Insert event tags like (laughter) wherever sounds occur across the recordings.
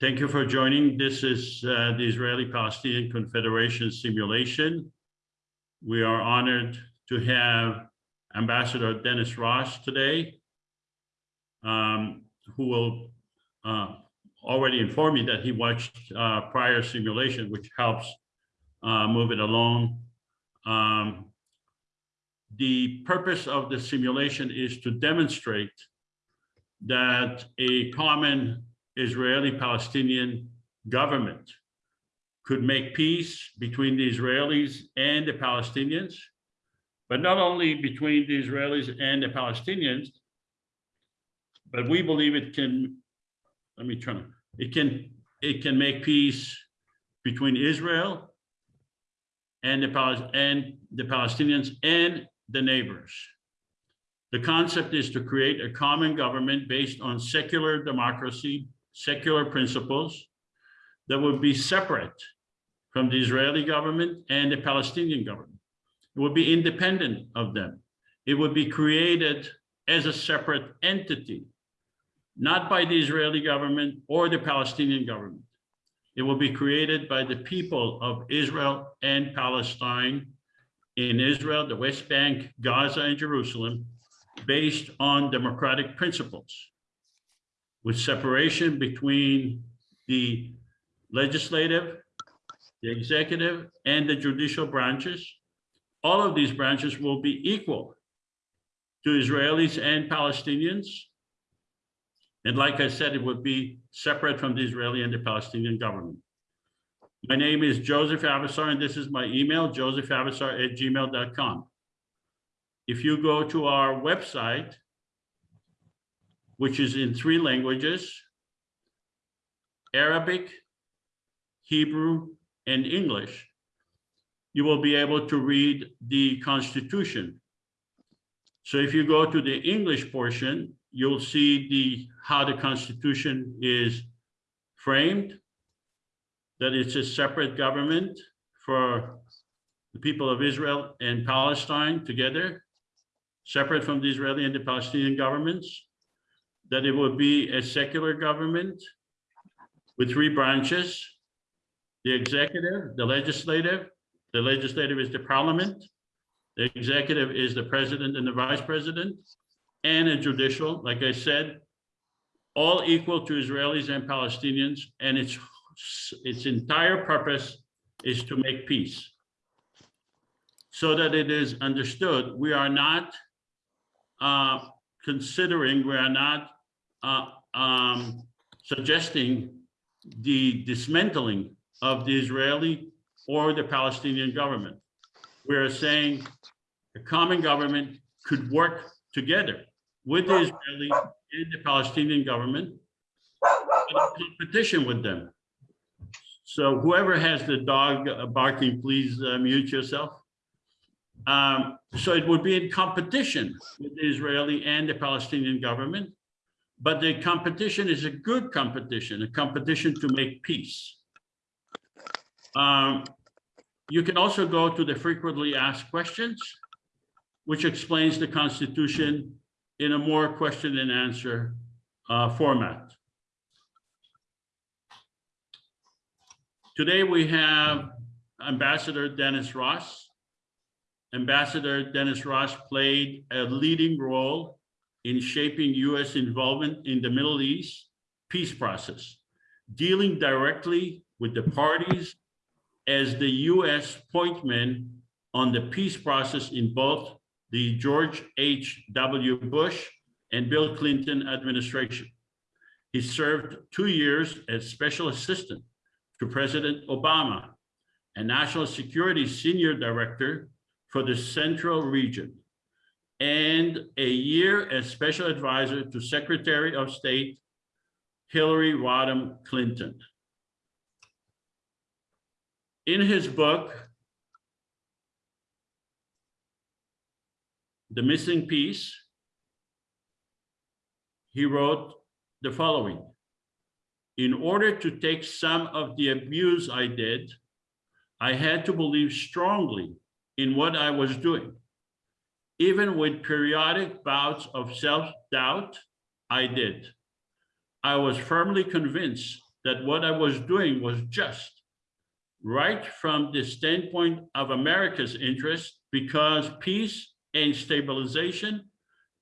Thank you for joining. This is uh, the Israeli-Palestinian Confederation simulation. We are honored to have Ambassador Dennis Ross today, um, who will uh, already inform me that he watched uh, prior simulation, which helps uh, move it along. Um, the purpose of the simulation is to demonstrate that a common Israeli-Palestinian government could make peace between the Israelis and the Palestinians, but not only between the Israelis and the Palestinians, but we believe it can, let me try it can, it can make peace between Israel and the, and the Palestinians and the neighbors. The concept is to create a common government based on secular democracy, secular principles that would be separate from the Israeli government and the Palestinian government. It would be independent of them. It would be created as a separate entity, not by the Israeli government or the Palestinian government. It will be created by the people of Israel and Palestine in Israel, the West Bank, Gaza, and Jerusalem, based on democratic principles with separation between the legislative, the executive, and the judicial branches. All of these branches will be equal to Israelis and Palestinians. And like I said, it would be separate from the Israeli and the Palestinian government. My name is Joseph Avesar, and this is my email, josephavesar at gmail.com. If you go to our website, which is in three languages, Arabic, Hebrew, and English, you will be able to read the Constitution. So if you go to the English portion, you'll see the how the Constitution is framed, that it's a separate government for the people of Israel and Palestine together, separate from the Israeli and the Palestinian governments, that it would be a secular government with three branches, the executive, the legislative, the legislative is the parliament, the executive is the president and the vice president, and a judicial, like I said, all equal to Israelis and Palestinians, and its, its entire purpose is to make peace. So that it is understood, we are not uh, considering, we are not uh, um, suggesting the dismantling of the Israeli or the Palestinian government. We are saying a common government could work together with the Israeli and the Palestinian government in competition with them. So whoever has the dog barking, please uh, mute yourself. Um, so it would be in competition with the Israeli and the Palestinian government but the competition is a good competition, a competition to make peace. Um, you can also go to the frequently asked questions, which explains the Constitution in a more question and answer uh, format. Today we have Ambassador Dennis Ross. Ambassador Dennis Ross played a leading role in shaping U.S. involvement in the Middle East peace process, dealing directly with the parties as the U.S. pointman on the peace process in both the George H.W. Bush and Bill Clinton administration. He served two years as special assistant to President Obama and national security senior director for the central region and a year as special advisor to Secretary of State Hillary Rodham Clinton. In his book, The Missing Piece, he wrote the following. In order to take some of the abuse I did, I had to believe strongly in what I was doing. Even with periodic bouts of self-doubt, I did. I was firmly convinced that what I was doing was just right from the standpoint of America's interest because peace and stabilization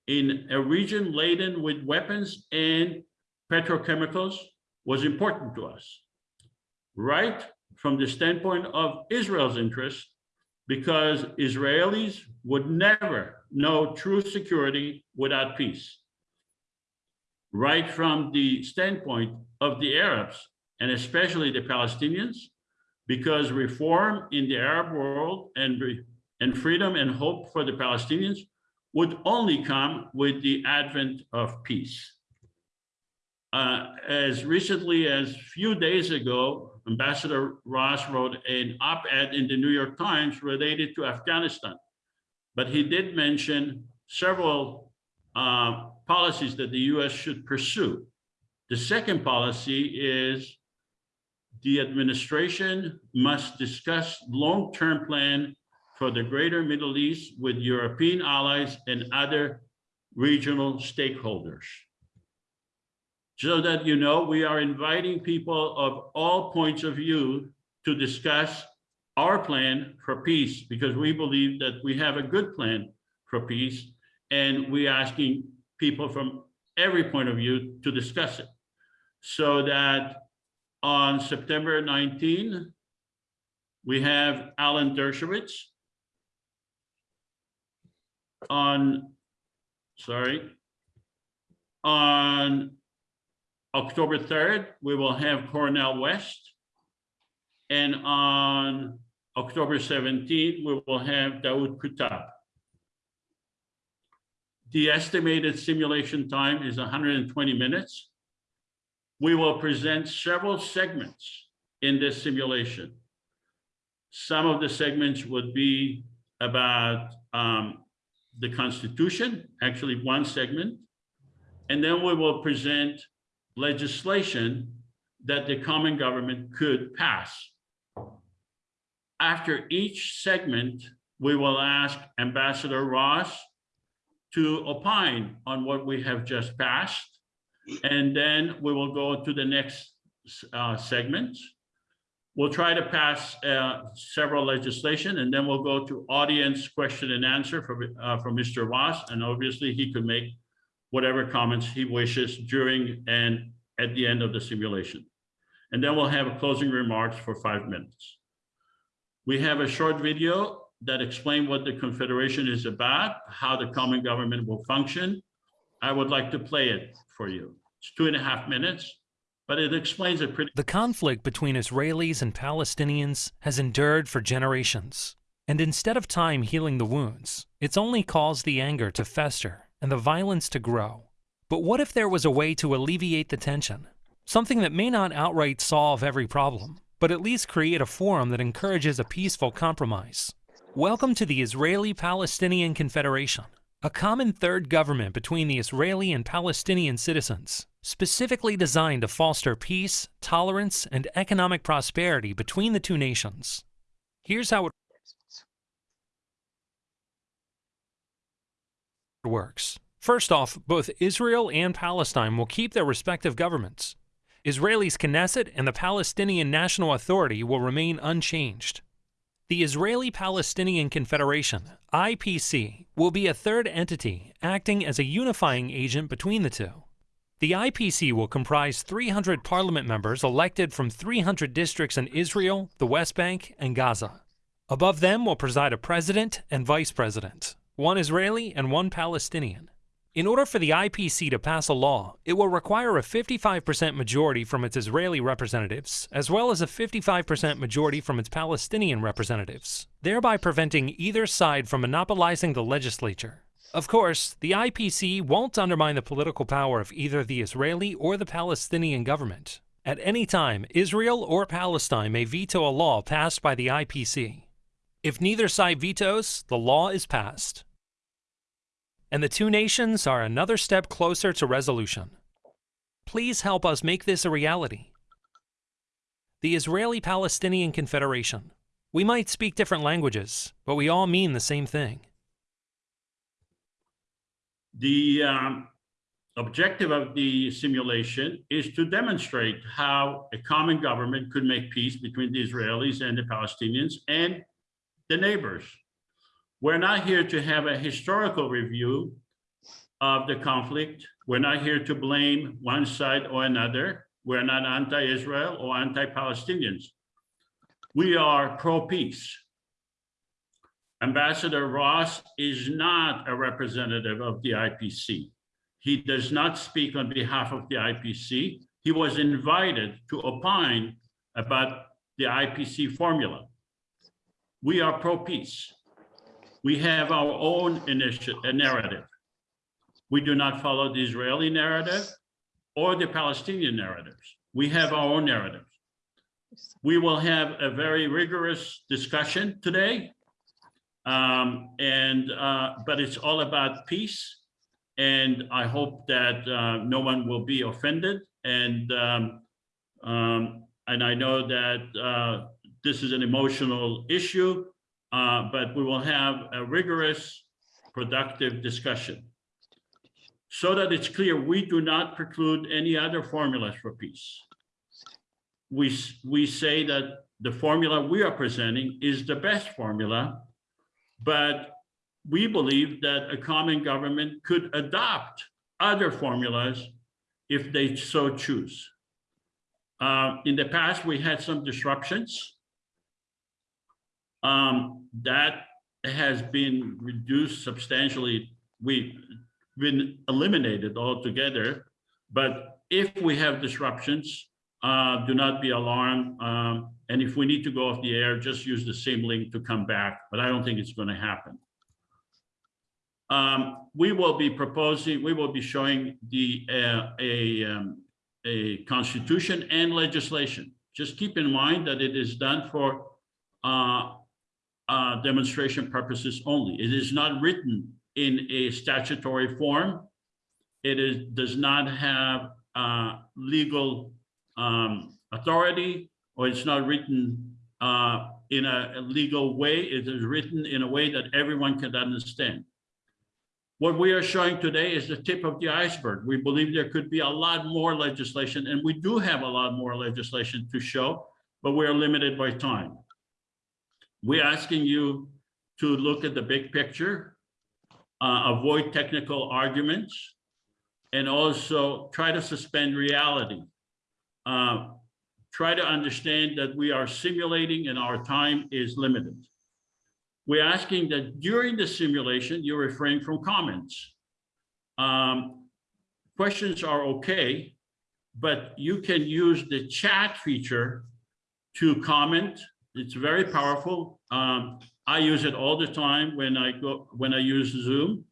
in a region laden with weapons and petrochemicals was important to us. Right from the standpoint of Israel's interest, because Israelis would never know true security without peace. Right from the standpoint of the Arabs, and especially the Palestinians, because reform in the Arab world and, and freedom and hope for the Palestinians would only come with the advent of peace. Uh, as recently as few days ago, Ambassador Ross wrote an op-ed in the New York Times related to Afghanistan, but he did mention several uh, policies that the US should pursue. The second policy is the administration must discuss long-term plan for the greater Middle East with European allies and other regional stakeholders so that you know we are inviting people of all points of view to discuss our plan for peace because we believe that we have a good plan for peace and we're asking people from every point of view to discuss it. So that on September 19 we have Alan Dershowitz on sorry on October 3rd, we will have Cornel West. And on October 17th, we will have Daoud Kuttab. The estimated simulation time is 120 minutes. We will present several segments in this simulation. Some of the segments would be about um, the Constitution, actually one segment. And then we will present legislation that the common government could pass. After each segment, we will ask Ambassador Ross to opine on what we have just passed. And then we will go to the next uh, segment. We'll try to pass uh, several legislation and then we'll go to audience question and answer for, uh, for Mr. Ross. And obviously he could make whatever comments he wishes during and at the end of the simulation. And then we'll have closing remarks for five minutes. We have a short video that explain what the Confederation is about, how the common government will function. I would like to play it for you. It's two and a half minutes, but it explains it pretty. The conflict between Israelis and Palestinians has endured for generations. And instead of time healing the wounds, it's only caused the anger to fester and the violence to grow. But what if there was a way to alleviate the tension? Something that may not outright solve every problem, but at least create a forum that encourages a peaceful compromise. Welcome to the Israeli-Palestinian Confederation, a common third government between the Israeli and Palestinian citizens, specifically designed to foster peace, tolerance, and economic prosperity between the two nations. Here's how it works. First off, both Israel and Palestine will keep their respective governments. Israel's Knesset and the Palestinian National Authority will remain unchanged. The Israeli-Palestinian Confederation, IPC, will be a third entity acting as a unifying agent between the two. The IPC will comprise 300 parliament members elected from 300 districts in Israel, the West Bank, and Gaza. Above them will preside a president and vice president, one Israeli and one Palestinian. In order for the IPC to pass a law, it will require a 55% majority from its Israeli representatives, as well as a 55% majority from its Palestinian representatives, thereby preventing either side from monopolizing the legislature. Of course, the IPC won't undermine the political power of either the Israeli or the Palestinian government. At any time, Israel or Palestine may veto a law passed by the IPC. If neither side vetoes, the law is passed and the two nations are another step closer to resolution. Please help us make this a reality. The Israeli-Palestinian Confederation. We might speak different languages, but we all mean the same thing. The um, objective of the simulation is to demonstrate how a common government could make peace between the Israelis and the Palestinians and the neighbors. We're not here to have a historical review of the conflict. We're not here to blame one side or another. We're not anti-Israel or anti-Palestinians. We are pro-peace. Ambassador Ross is not a representative of the IPC. He does not speak on behalf of the IPC. He was invited to opine about the IPC formula. We are pro-peace. We have our own initiative, narrative. We do not follow the Israeli narrative or the Palestinian narratives. We have our own narratives. We will have a very rigorous discussion today. Um, and, uh, but it's all about peace. And I hope that uh, no one will be offended. And, um, um, and I know that uh, this is an emotional issue, uh, but we will have a rigorous, productive discussion. So that it's clear, we do not preclude any other formulas for peace. We, we say that the formula we are presenting is the best formula, but we believe that a common government could adopt other formulas if they so choose. Uh, in the past, we had some disruptions. Um, that has been reduced substantially. We've been eliminated altogether. But if we have disruptions, uh, do not be alarmed. Um, and if we need to go off the air, just use the same link to come back, but I don't think it's going to happen. Um, we will be proposing, we will be showing the, uh, a, um, a constitution and legislation. Just keep in mind that it is done for, uh, uh, demonstration purposes only. It is not written in a statutory form. It is, does not have, uh, legal, um, authority, or it's not written, uh, in a a legal way. It is written in a way that everyone can understand. What we are showing today is the tip of the iceberg. We believe there could be a lot more legislation, and we do have a lot more legislation to show, but we are limited by time. We're asking you to look at the big picture, uh, avoid technical arguments, and also try to suspend reality. Uh, Try to understand that we are simulating and our time is limited. We're asking that during the simulation, you refrain from comments. Um, questions are okay, but you can use the chat feature to comment. It's very powerful. Um, I use it all the time when I go, when I use Zoom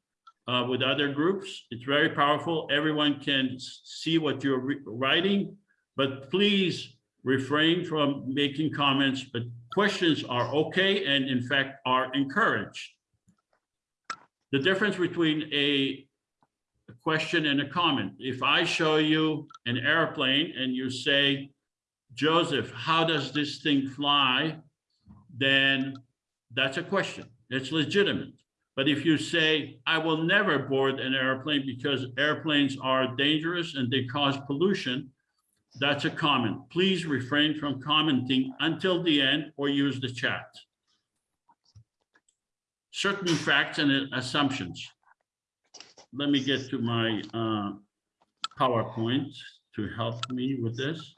uh, with other groups. It's very powerful. Everyone can see what you're writing, but please refrain from making comments, but questions are okay and in fact are encouraged. The difference between a a question and a comment, if I show you an airplane and you say, Joseph, how does this thing fly? Then that's a question. It's legitimate. But if you say, I will never board an airplane because airplanes are dangerous and they cause pollution, that's a comment. Please refrain from commenting until the end or use the chat. Certain facts and assumptions. Let me get to my uh, PowerPoint to help me with this.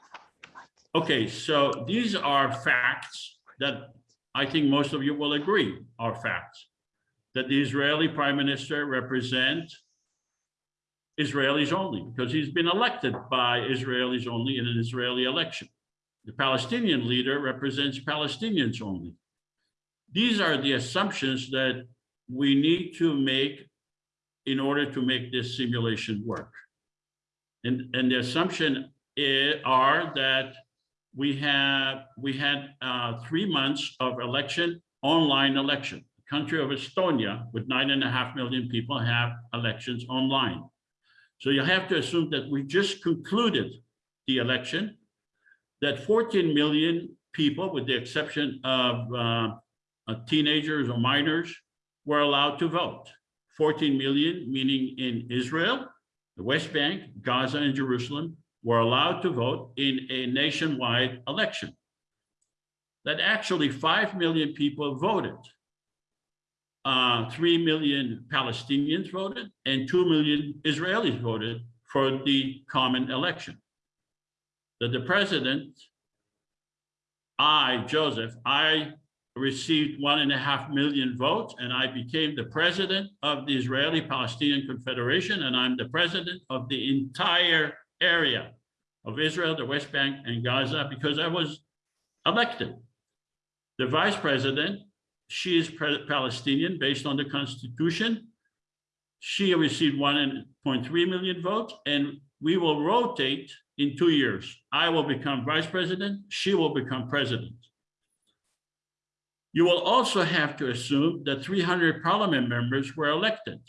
Okay, so these are facts that I think most of you will agree are facts. That the Israeli prime minister represents Israelis only, because he's been elected by Israelis only in an Israeli election. The Palestinian leader represents Palestinians only. These are the assumptions that we need to make in order to make this simulation work. And, and the assumption are that we have, we had uh, three months of election, online election. The Country of Estonia with nine and a half million people have elections online. So you have to assume that we just concluded the election, that 14 million people, with the exception of uh, uh, teenagers or minors, were allowed to vote. 14 million, meaning in Israel, the West Bank, Gaza, and Jerusalem were allowed to vote in a nationwide election. That actually 5 million people voted. Uh, 3 million Palestinians voted and 2 million Israelis voted for the common election. That the president, I, Joseph, I received one and a half million votes and I became the president of the Israeli Palestinian Confederation and I'm the president of the entire area of Israel, the West Bank and Gaza because I was elected. The vice president, she is Palestinian based on the constitution. She received 1.3 million votes and we will rotate in two years. I will become vice president, she will become president. You will also have to assume that 300 parliament members were elected.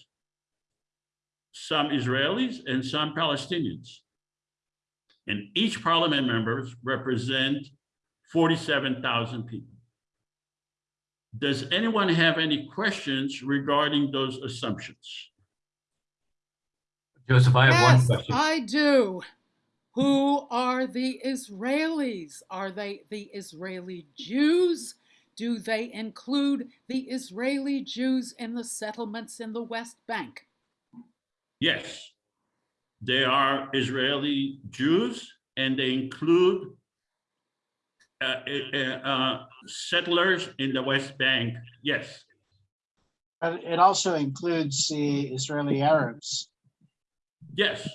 Some Israelis and some Palestinians. And each parliament members represent 47,000 people. Does anyone have any questions regarding those assumptions? Joseph, I have one Yes, question. I do. Who are the Israelis? Are they the Israeli Jews? Do they include the Israeli Jews in the settlements in the West Bank? Yes, they are Israeli Jews and they include uh, uh, uh, settlers in the West Bank. Yes, But it also includes the Israeli Arabs. yes.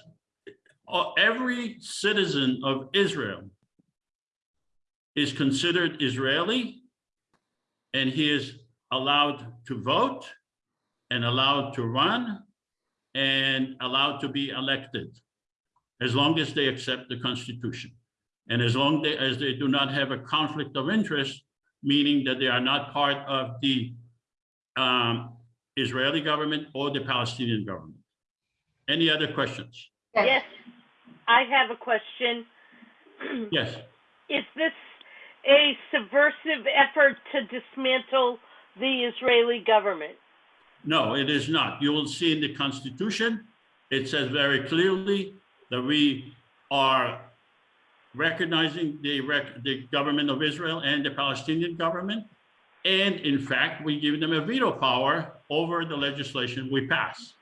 Uh, Every citizen of Israel is considered Israeli and he is allowed to vote and allowed to run and allowed to be elected as long as they accept the Constitution. And as long they- as they do not have a conflict of interest, meaning that they are not part of the um, Israeli government or the Palestinian government. Any other questions? Yes, I have a question. (clears throat) Yes, Is this a subversive effort to dismantle the Israeli government? No, it is not. You will see in the Constitution, it says very clearly that we are recognizing the rec- the government of Israel and the Palestinian government. And in fact, we give them a veto power over the legislation we pass.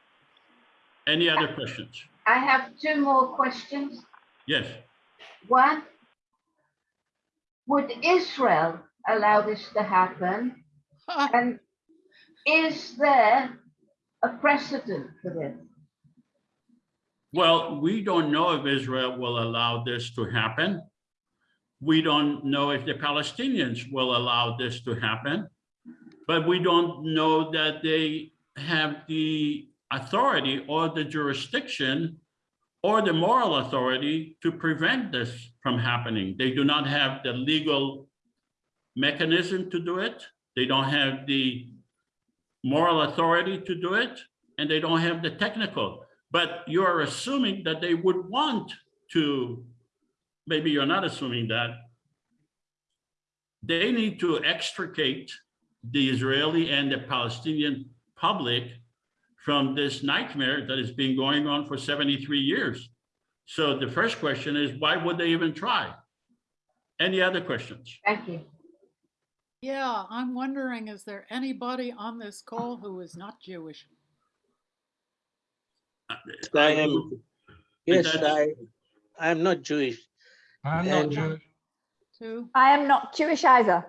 Any other questions? I have two more questions. Yes, One, would Israel allow this to happen? (laughs) And is there a precedent for this? well, we don't know if Israel will allow this to happen. We don't know if the Palestinians will allow this to happen. But we don't know that they have the authority or the jurisdiction or the moral authority to prevent this from happening. They do not have the legal mechanism to do it. They don't have the moral authority to do it, and they don't have the technical. But you're assuming that they would want to, maybe you're not assuming that. They need to extricate the Israeli and the Palestinian public from this nightmare that has been going on for 73 years. So the first question is, why would they even try? Any other questions? Thank you. Yeah, I'm wondering, is there anybody on this call who is not Jewish? Uh, I am, do. yes, that's- I, I'm not Jewish, I'm not And- Jewish. Too? I am not Jewish either.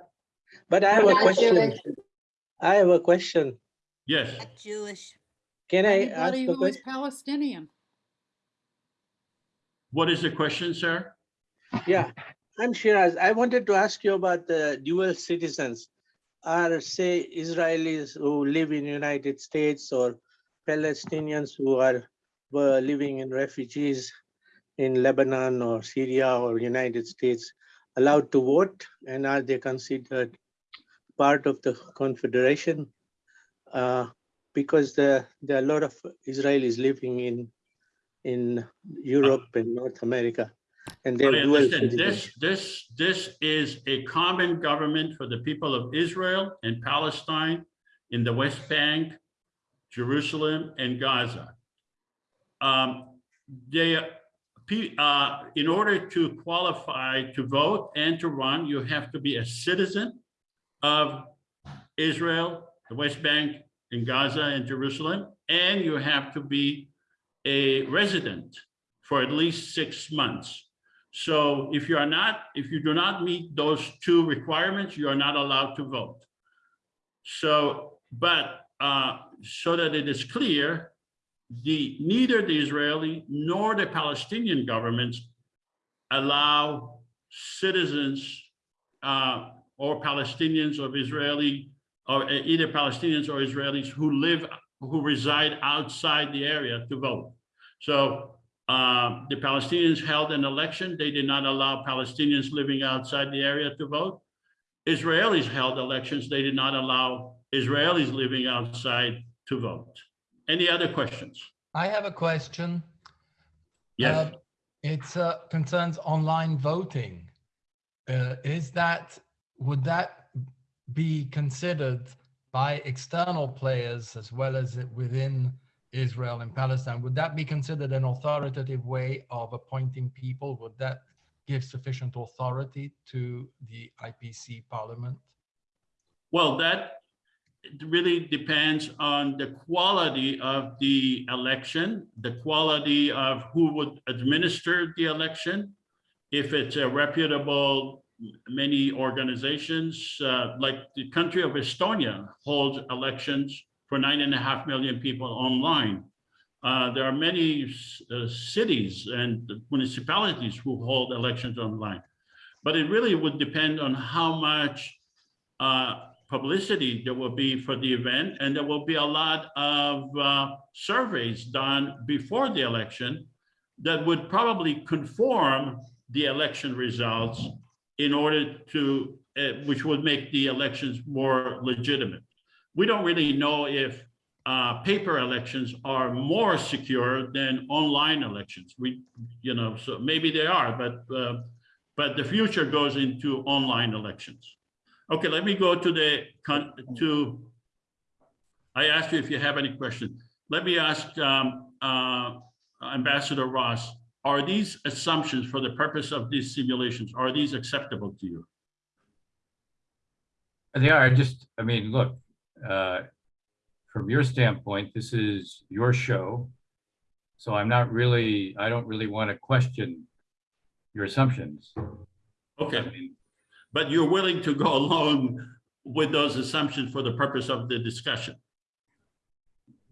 but I have a not question. Jewish. I have a question. Yes, Jewish. Can I ask Anybody a who is question? Palestinian? what is the question, sir? Yeah, I'm Shiraz. I wanted to ask you about the dual citizens. Are say Israelis who live in United States or Palestinians who are were living in refugees in Lebanon or Syria or United States allowed to vote? And are they considered part of the confederation? Uh, because there, there are a lot of Israelis living in in Europe and North America. And they're listen, this, this, this is a common government for the people of Israel and Palestine in the West Bank, Jerusalem and Gaza. Um, they, uh, in order to qualify to vote and to run, you have to be a citizen of Israel, the West Bank, in Gaza and Jerusalem, and you have to be a resident for at least six months. So if you are not, if you do not meet those two requirements, you are not allowed to vote. So, but uh, so that it is clear, the neither the Israeli nor the Palestinian governments allow citizens uh, or Palestinians of Israeli or uh, either Palestinians or Israelis who live who reside outside the area to vote. So um, the Palestinians held an election. They did not allow Palestinians living outside the area to vote. Israelis held elections. They did not allow Israelis living outside to vote. Any other questions? I have a question. Yes. Uh, It's uh, concerns online voting. Uh, Is that, would that be considered by external players as well as within Israel and Palestine? Would that be considered an authoritative way of appointing people? Would that give sufficient authority to the IPC parliament? Well, that really depends on the quality of the election, the quality of who would administer the election. If it's a reputable, many organizations, uh, like the country of Estonia holds elections for nine and a half million people online. Uh, there are many uh, cities and municipalities who hold elections online. But it really would depend on how much uh, publicity there will be for the event, and there will be a lot of uh, surveys done before the election that would probably conform the election results in order to, uh, which would make the elections more legitimate. We don't really know if uh, paper elections are more secure than online elections. We, you know, so maybe they are, but uh, but the future goes into online elections. Okay, let me go to the, to, I asked you if you have any questions. Let me ask um, uh, Ambassador Ross, are these assumptions for the purpose of these simulations, are these acceptable to you? They are, just, I mean, look, uh, from your standpoint, this is your show. So I'm not really, I don't really want to question your assumptions. I Okay, mean, but you're willing to go (laughs) along with those assumptions for the purpose of the discussion?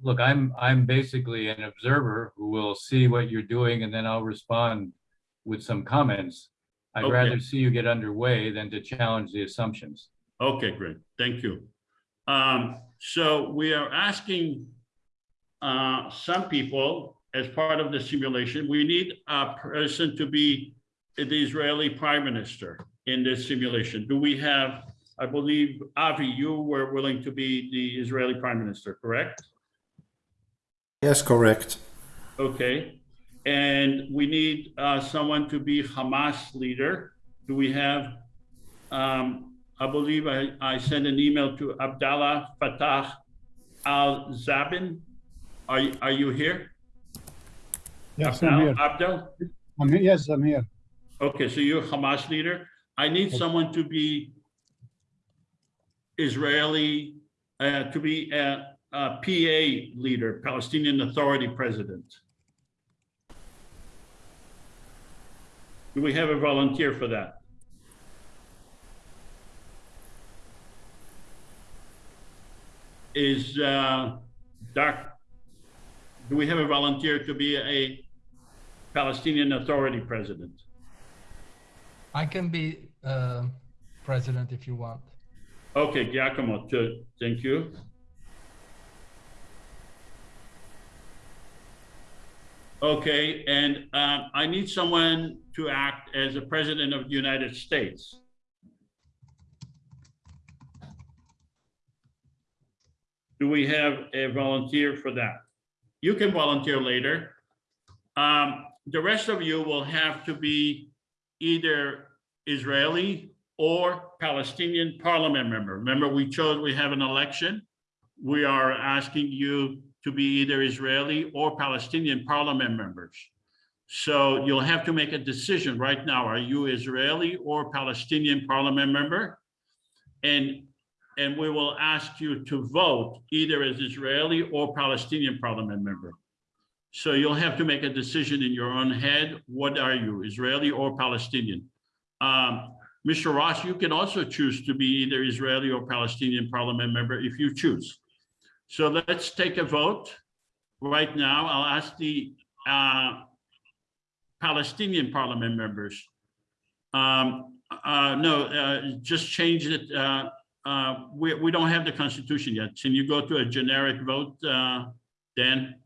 Look, I'm, I'm basically an observer who will see what you're doing and then I'll respond with some comments. I'd Okay. rather see you get underway than to challenge the assumptions. Okay, great, thank you. Um, so we are asking uh, some people, as part of the simulation, we need a person to be the Israeli prime minister in this simulation. Do we have, I believe, Avi, you were willing to be the Israeli prime minister, correct? Yes, correct. Okay, and we need uh, someone to be Hamas leader. Do we have, um, I believe I, I sent an email to Abdallah Fattah al-Zabin. Are, you- are you here? Yes, I'm here. Abdel? I'm here. Yes, I'm here. Okay, so you're Hamas leader. I need someone to be Israeli, uh, to be a, a PA leader, Palestinian Authority President. Do we have a volunteer for that? Is, uh, Doc, do we have a volunteer to be a Palestinian Authority President? I can be uh, president if you want. Okay, Giacomo, to- thank you. Okay, and um, I need someone to act as a president of the United States. Do we have a volunteer for that? You can volunteer later. Um, The rest of you will have to be either Israeli or Palestinian parliament member. Remember, we chose, we have an election. We are asking you to be either Israeli or Palestinian parliament members. So you'll have to make a decision right now. Are you Israeli or Palestinian parliament member? And, and we will ask you to vote either as Israeli or Palestinian parliament member. So you'll have to make a decision in your own head. What are you, Israeli or Palestinian? Um, Mr. Ross, you can also choose to be either Israeli or Palestinian parliament member if you choose. So let's take a vote right now. I'll ask the uh, Palestinian parliament members. Um, uh, no, uh, just change it. Uh, we, we don't have the constitution yet. Can you go to a generic vote, uh, Dan?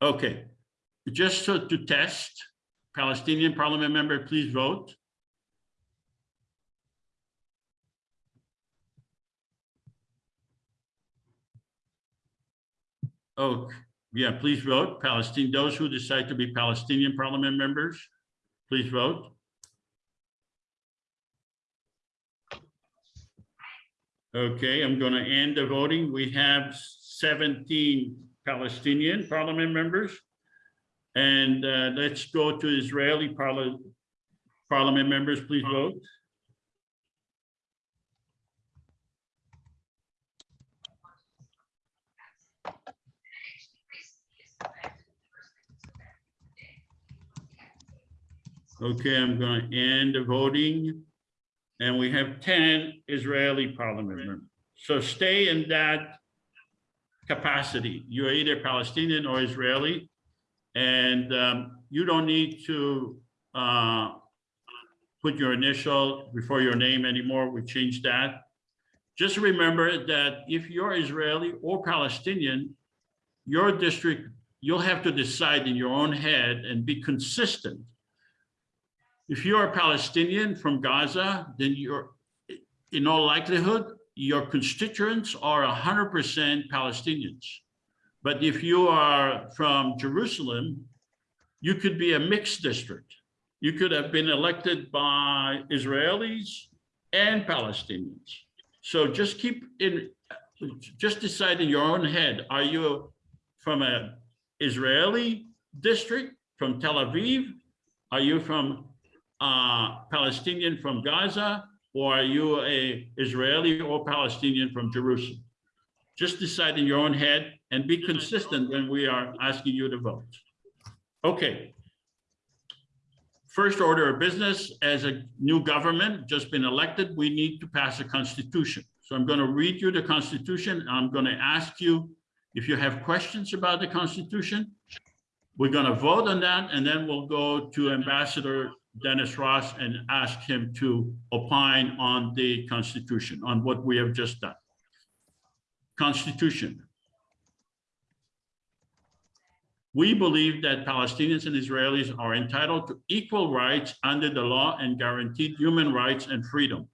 Okay, just so to test, Palestinian parliament member, please vote. Oh, yeah, please vote. Palestine, those who decide to be Palestinian parliament members, please vote. Okay, I'm going to end the voting. We have 17 Palestinian parliament members. And uh, let's go to Israeli parliament parliament members, please vote. Okay, I'm going to end the voting. And we have 10 Israeli parliament members. So stay in that capacity. You're either Palestinian or Israeli. And um, you don't need to uh, put your initial before your name anymore. We changed that. Just remember that if you're Israeli or Palestinian, your district, you'll have to decide in your own head and be consistent. If you're a Palestinian from Gaza, then you're, in all likelihood, your constituents are 100% Palestinians. But if you are from Jerusalem, you could be a mixed district. You could have been elected by Israelis and Palestinians. So just keep in, just decide in your own head, are you from a Israeli district from Tel Aviv? Are you from uh, Palestinian from Gaza? Or are you a Israeli or Palestinian from Jerusalem? Just decide in your own head and be consistent when we are asking you to vote. Okay. First order of business, as a new government just been elected, we need to pass a constitution. So I'm going to read you the constitution. I'm going to ask you if you have questions about the constitution. We're going to vote on that, and then we'll go to Ambassador Dennis Ross and ask him to opine on the constitution, on what we have just done. Constitution. We believe that Palestinians and Israelis are entitled to equal rights under the law and guaranteed human rights and freedom.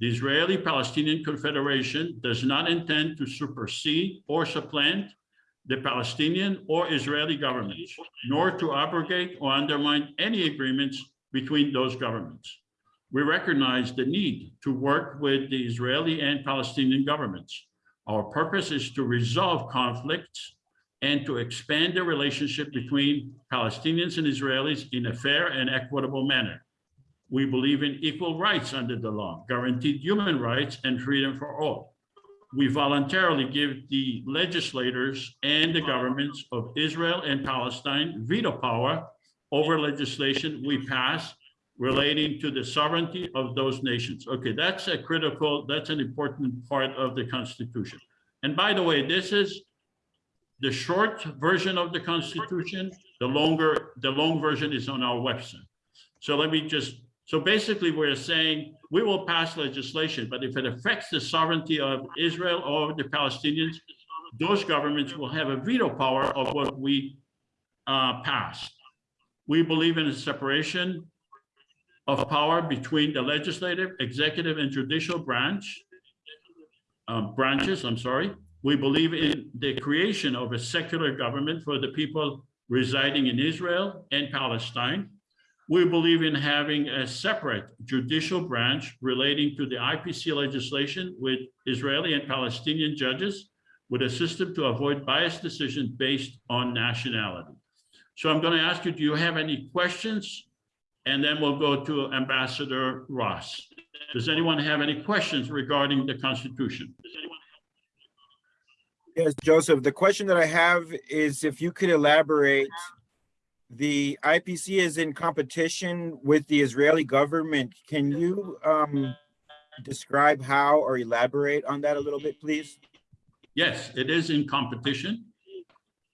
The Israeli-Palestinian Confederation does not intend to supersede or supplant the Palestinian or Israeli governments, nor to abrogate or undermine any agreements between those governments. We recognize the need to work with the Israeli and Palestinian governments. Our purpose is to resolve conflicts and to expand the relationship between Palestinians and Israelis in a fair and equitable manner. We believe in equal rights under the law, guaranteed human rights and freedom for all. We voluntarily give the legislators and the governments of Israel and Palestine veto power over legislation we pass relating to the sovereignty of those nations. Okay, that's a critical, that's an important part of the Constitution. And by the way, this is the short version of the Constitution. The longer, the long version is on our website. So let me just, so basically we're saying we will pass legislation, but if it affects the sovereignty of Israel or the Palestinians, those governments will have a veto power of what we uh, pass. We believe in a separation of power between the legislative, executive, and judicial branch um, branches. I'm sorry. We believe in the creation of a secular government for the people residing in Israel and Palestine. we believe in having a separate judicial branch relating to the IPC legislation with Israeli and Palestinian judges with a system to avoid biased decisions based on nationality. So I'm going to ask you, do you have any questions? And then we'll go to Ambassador Ross. Does anyone have any questions regarding the Constitution? Yes, Joseph, the question that I have is if you could elaborate, the IPC is in competition with the Israeli government. Can you um, describe how or elaborate on that a little bit, please? Yes, it is in competition.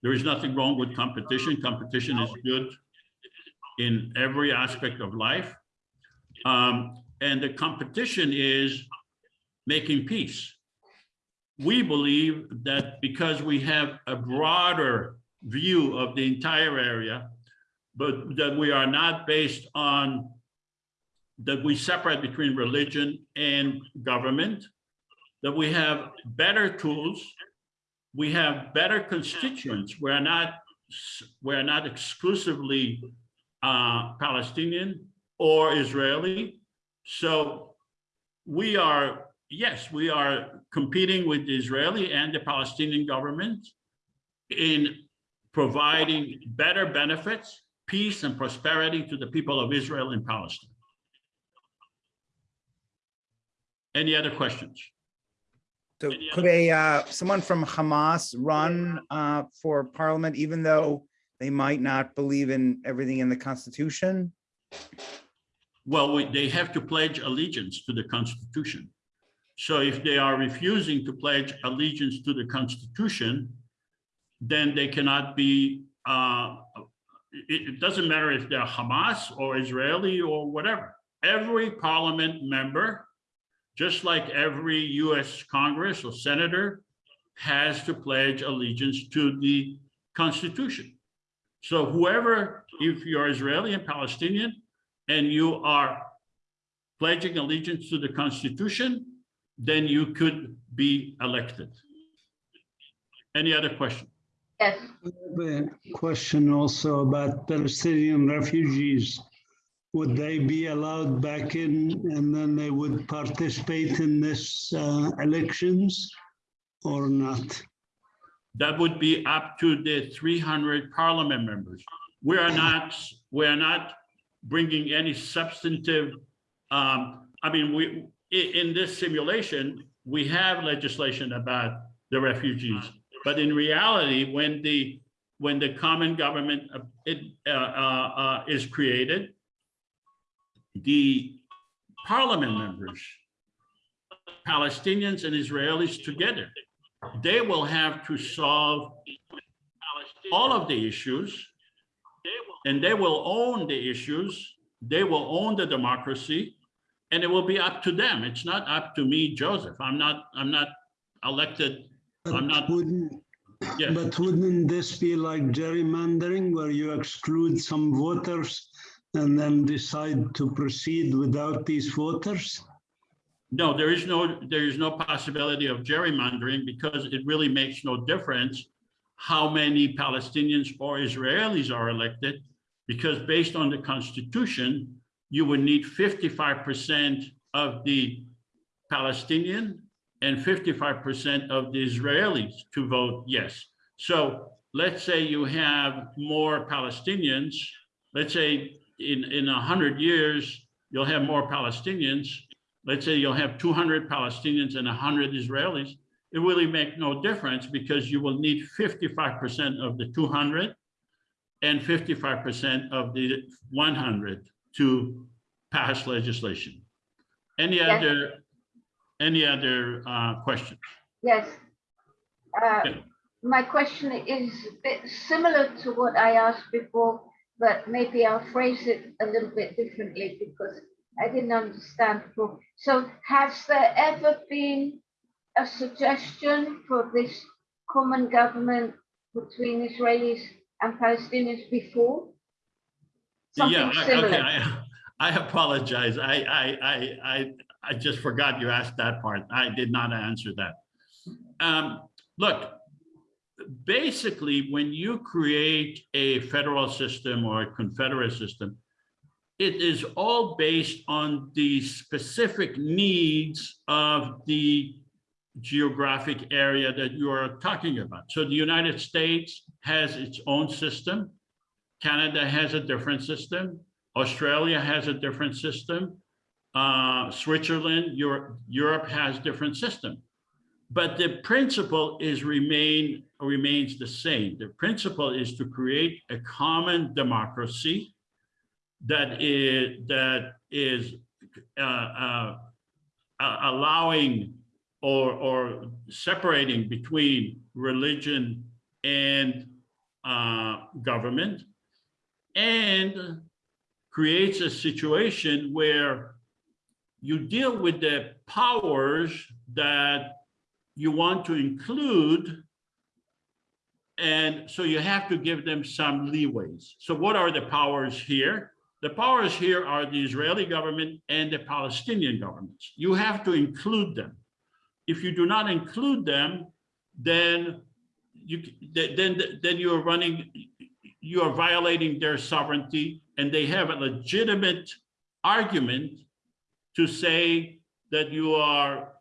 There is nothing wrong with competition. Competition is good in every aspect of life. Um, and the competition is making peace. We believe that because we have a broader view of the entire area, but that we are not based on, that we separate between religion and government, that we have better tools, we have better constituents. We're not, we're not exclusively uh, Palestinian or Israeli. So we are, yes, we are competing with the Israeli and the Palestinian government in providing better benefits, peace and prosperity to the people of Israel and Palestine. Any other questions? So could a, uh, someone from Hamas run, uh, for parliament, even though they might not believe in everything in the Constitution? Well, we- they have to pledge allegiance to the Constitution. So if they are refusing to pledge allegiance to the Constitution, then they cannot be, uh, it, it doesn't matter if they're Hamas or Israeli or whatever. Every parliament member, just like every US Congress or senator, has to pledge allegiance to the Constitution. So whoever, if you're Israeli and Palestinian, and you are pledging allegiance to the Constitution, then you could be elected. Any other question? Yes. A question also about Palestinian refugees. Would they be allowed back in and then they would participate in this uh, elections or not? That would be up to the 300 parliament members. We are not, we are not bringing any substantive, um, I mean, we, in this simulation, we have legislation about the refugees. But in reality, when the, when the common government uh, it, uh, uh, uh, is created, the parliament members, Palestinians and Israelis together, they will have to solve all of the issues and they will own the issues, they will own the democracy, and it will be up to them. It's not up to me, Joseph. I'm not, I'm not elected, I'm not, Wouldn't, yes. but wouldn't this be like gerrymandering where you exclude some voters and then decide to proceed without these voters? No, there is no, there is no possibility of gerrymandering because it really makes no difference how many Palestinians or Israelis are elected, because based on the Constitution, you would need 55% of the Palestinian and 55% of the Israelis to vote yes. So let's say you have more Palestinians, let's say in, in a 100 years, you'll have more Palestinians. Let's say you'll have 200 Palestinians and 100 Israelis. It really make no difference because you will need 55% of the 200 and 55% of the 100 to pass legislation. Any Yes. other, any other uh, questions? Yes. Uh, Okay. My question is a bit similar to what I asked before, but maybe I'll phrase it a little bit differently because I didn't understand before. So has there ever been a suggestion for this common government between Israelis and Palestinians before? Yeah, Something I- okay. I, I apologize. I, I, I, I, I just forgot you asked that part. I did not answer that. Um, look, basically, when you create a federal system or a confederate system, it is all based on the specific needs of the geographic area that you are talking about. So the United States has its own system. Canada has a different system. Australia has a different system. Uh, Switzerland, Europe, Europe has different system. But the principle is remain remains the same. The principle is to create a common democracy that is that is uh, uh, allowing or or separating between religion and uh, government, and creates a situation where you deal with the powers that you want to include and so you have to give them some leeways. So what are the powers here? The powers here are the Israeli government and the Palestinian governments. You have to include them. If you do not include them, then you then then you are running, you are violating their sovereignty, and they have a legitimate argument to say that you are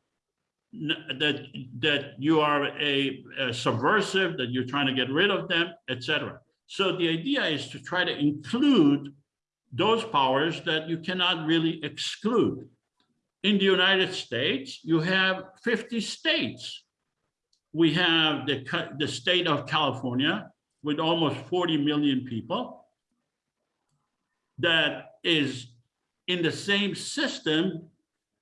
that that you are a, a subversive, that you're trying to get rid of them, etc. So the idea is to try to include those powers that you cannot really exclude. In the United States, you have 50 states. We have the, the state of California with almost 40 million people that is in the same system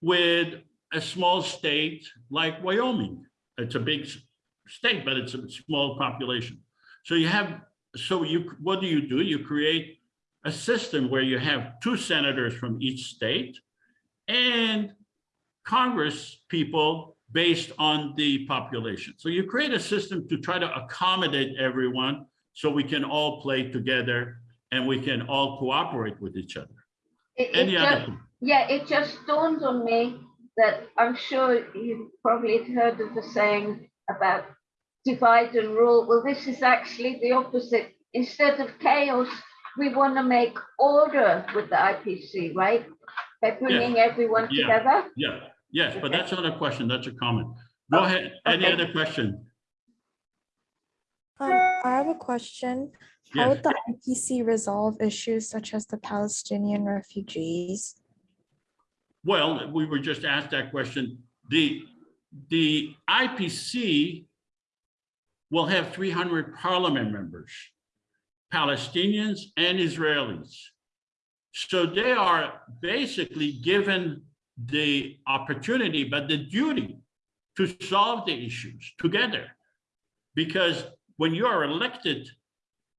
with a small state like Wyoming. It's a big state, but it's a small population. So you have, so you, what do you do? You create a system where you have two senators from each state and Congress people based on the population. So you create a system to try to accommodate everyone so we can all play together and we can all cooperate with each other. It, it Any just, other? yeah, it just dawned on me that I'm sure you've probably heard of the saying about divide and rule. Well, this is actually the opposite. Instead of chaos, we want to make order with the IPC, right? By bringing everyone Yeah. together. Yeah, yes, but that's not a question, that's a comment. Go ahead, any okay. other question? Um, I have a question. How Yes. would the IPC resolve issues such as the Palestinian refugees? Well, we were just asked that question. The, the IPC will have 300 parliament members, Palestinians and Israelis. So they are basically given the opportunity, but the duty to solve the issues together. Because when you are elected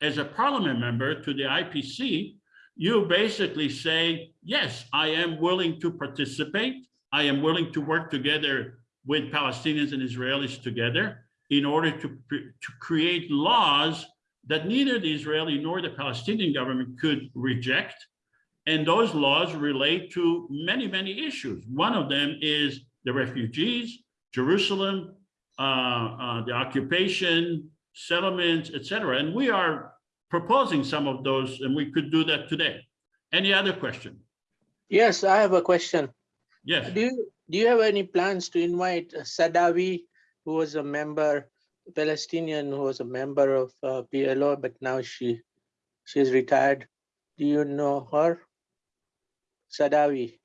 as a parliament member to the IPC, you basically say, yes, I am willing to participate. I am willing to work together with Palestinians and Israelis together in order to, to create laws that neither the Israeli nor the Palestinian government could reject. And those laws relate to many, many issues. One of them is the refugees, Jerusalem, uh, uh, the occupation, settlements, etc. And we are proposing some of those, and we could do that today. Any other question? Yes, I have a question. Yes. Do you, do you have any plans to invite Sadawi, who was a member, Palestinian, who was a member of uh, PLO, but now she she's retired? Do you know her? Sadawi.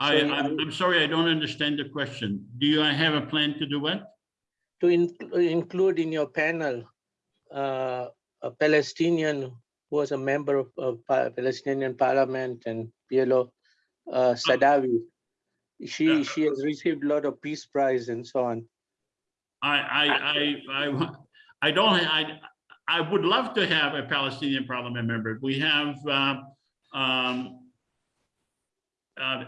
I, So, I'm, I'm sorry, I don't understand the question. Do you have a plan to do what? To in- include in your panel uh, a Palestinian who was a member of, of Palestinian parliament and PLO, uh, Sadawi. She she has received a lot of peace prize and so on. I, I, I, I, I don't, I, I would love to have a Palestinian parliament member. We have, uh, um, uh,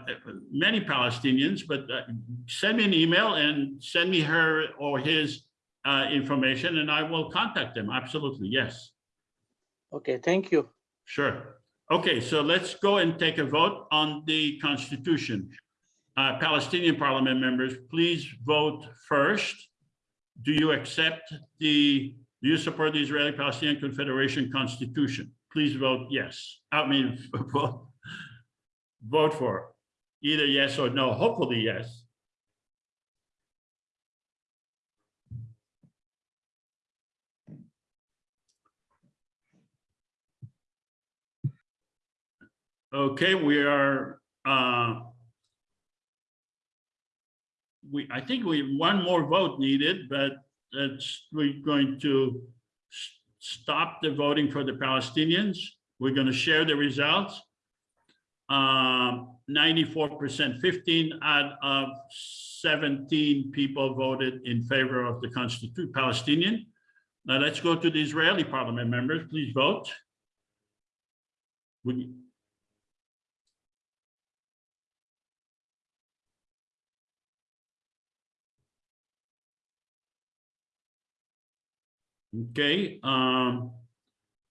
many Palestinians, but uh, send me an email and send me her or his uh, information and I will contact them. Absolutely, yes. Okay, thank you. Sure. Okay, so let's go and take a vote on the Constitution. Uh, Palestinian parliament members, please vote first. Do you accept the, do you support the Israeli-Palestinian Confederation Constitution? please vote yes. I mean, (laughs) vote vote for either yes or no, hopefully yes. Okay, we are, uh, we, I think we, one more vote needed, but that's, we're going to stop the voting for the Palestinians. We're going to share the results. Um, 94%, 15 out of 17 people voted in favor of the Constitution Palestinian. Now let's go to the Israeli parliament members. Please vote. We, Okay, um,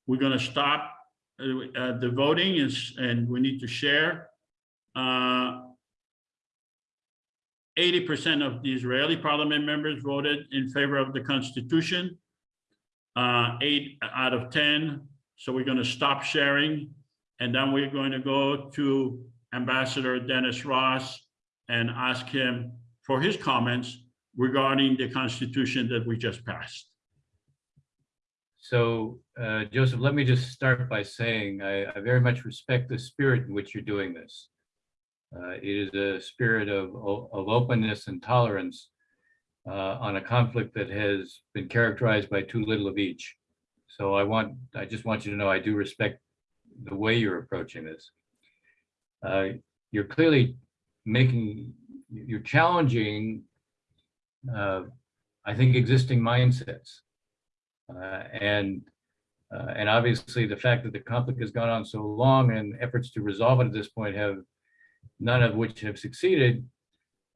we're gonna stop uh, uh, the voting and we need to share. Uh, Eighty percent of the Israeli parliament members voted in favor of the Constitution. Uh, eight out of ten, so we're gonna stop sharing. And then we're going to go to Ambassador Dennis Ross and ask him for his comments regarding the Constitution that we just passed. So, uh, Joseph, let me just start by saying I, I very much respect the spirit in which you're doing this. Uh, it is a spirit of, of openness and tolerance uh, on a conflict that has been characterized by too little of each. So I want, I just want you to know I do respect the way you're approaching this. Uh, You're clearly making, you're challenging, uh, I think, existing mindsets. Uh, And, uh, and obviously the fact that the conflict has gone on so long and efforts to resolve it at this point have, none of which have succeeded,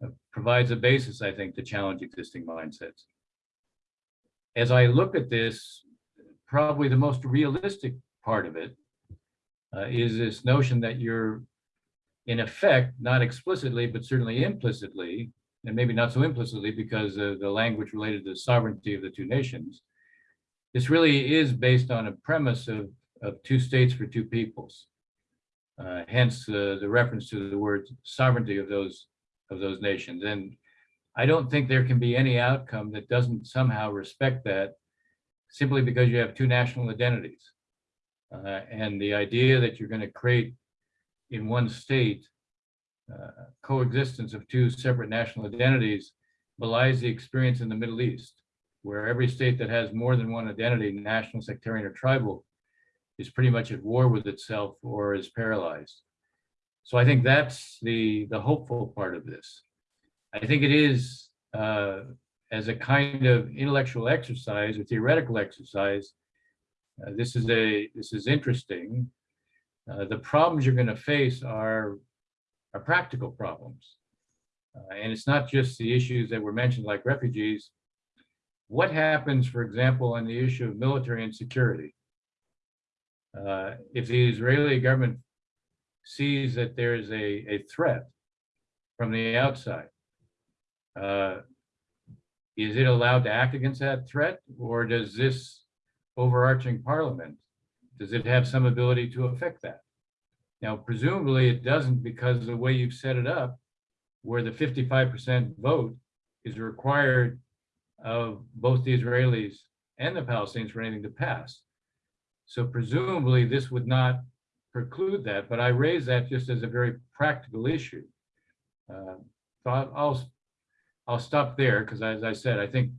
uh, provides a basis, I think, to challenge existing mindsets. As I look at this, probably the most realistic part of it uh, is this notion that you're, in effect, not explicitly, but certainly implicitly, and maybe not so implicitly because of the language related to the sovereignty of the two nations, this really is based on a premise of, of two states for two peoples. Uh, hence uh, the reference to the word sovereignty of those of those nations. And I don't think there can be any outcome that doesn't somehow respect that simply because you have two national identities. Uh, and the idea that you're going to create in one state uh, coexistence of two separate national identities belies the experience in the Middle East, where every state that has more than one identity, national, sectarian, or tribal, is pretty much at war with itself or is paralyzed. So I think that's the, the hopeful part of this. I think it is, uh, as a kind of intellectual exercise or theoretical exercise, uh, this is a, this is interesting. Uh, the problems you're going to face are, are practical problems. Uh, and it's not just the issues that were mentioned like refugees. What happens, for example, on the issue of military and security? Uh, if the Israeli government sees that there is a, a threat from the outside, uh, is it allowed to act against that threat? Or does this overarching parliament, does it have some ability to affect that? Now, presumably it doesn't because the way you've set it up, where the 55% vote is required of both the Israelis and the Palestinians for anything to pass. So presumably this would not preclude that, but I raise that just as a very practical issue. Uh, So I'll, I'll, stop there because as I said, I think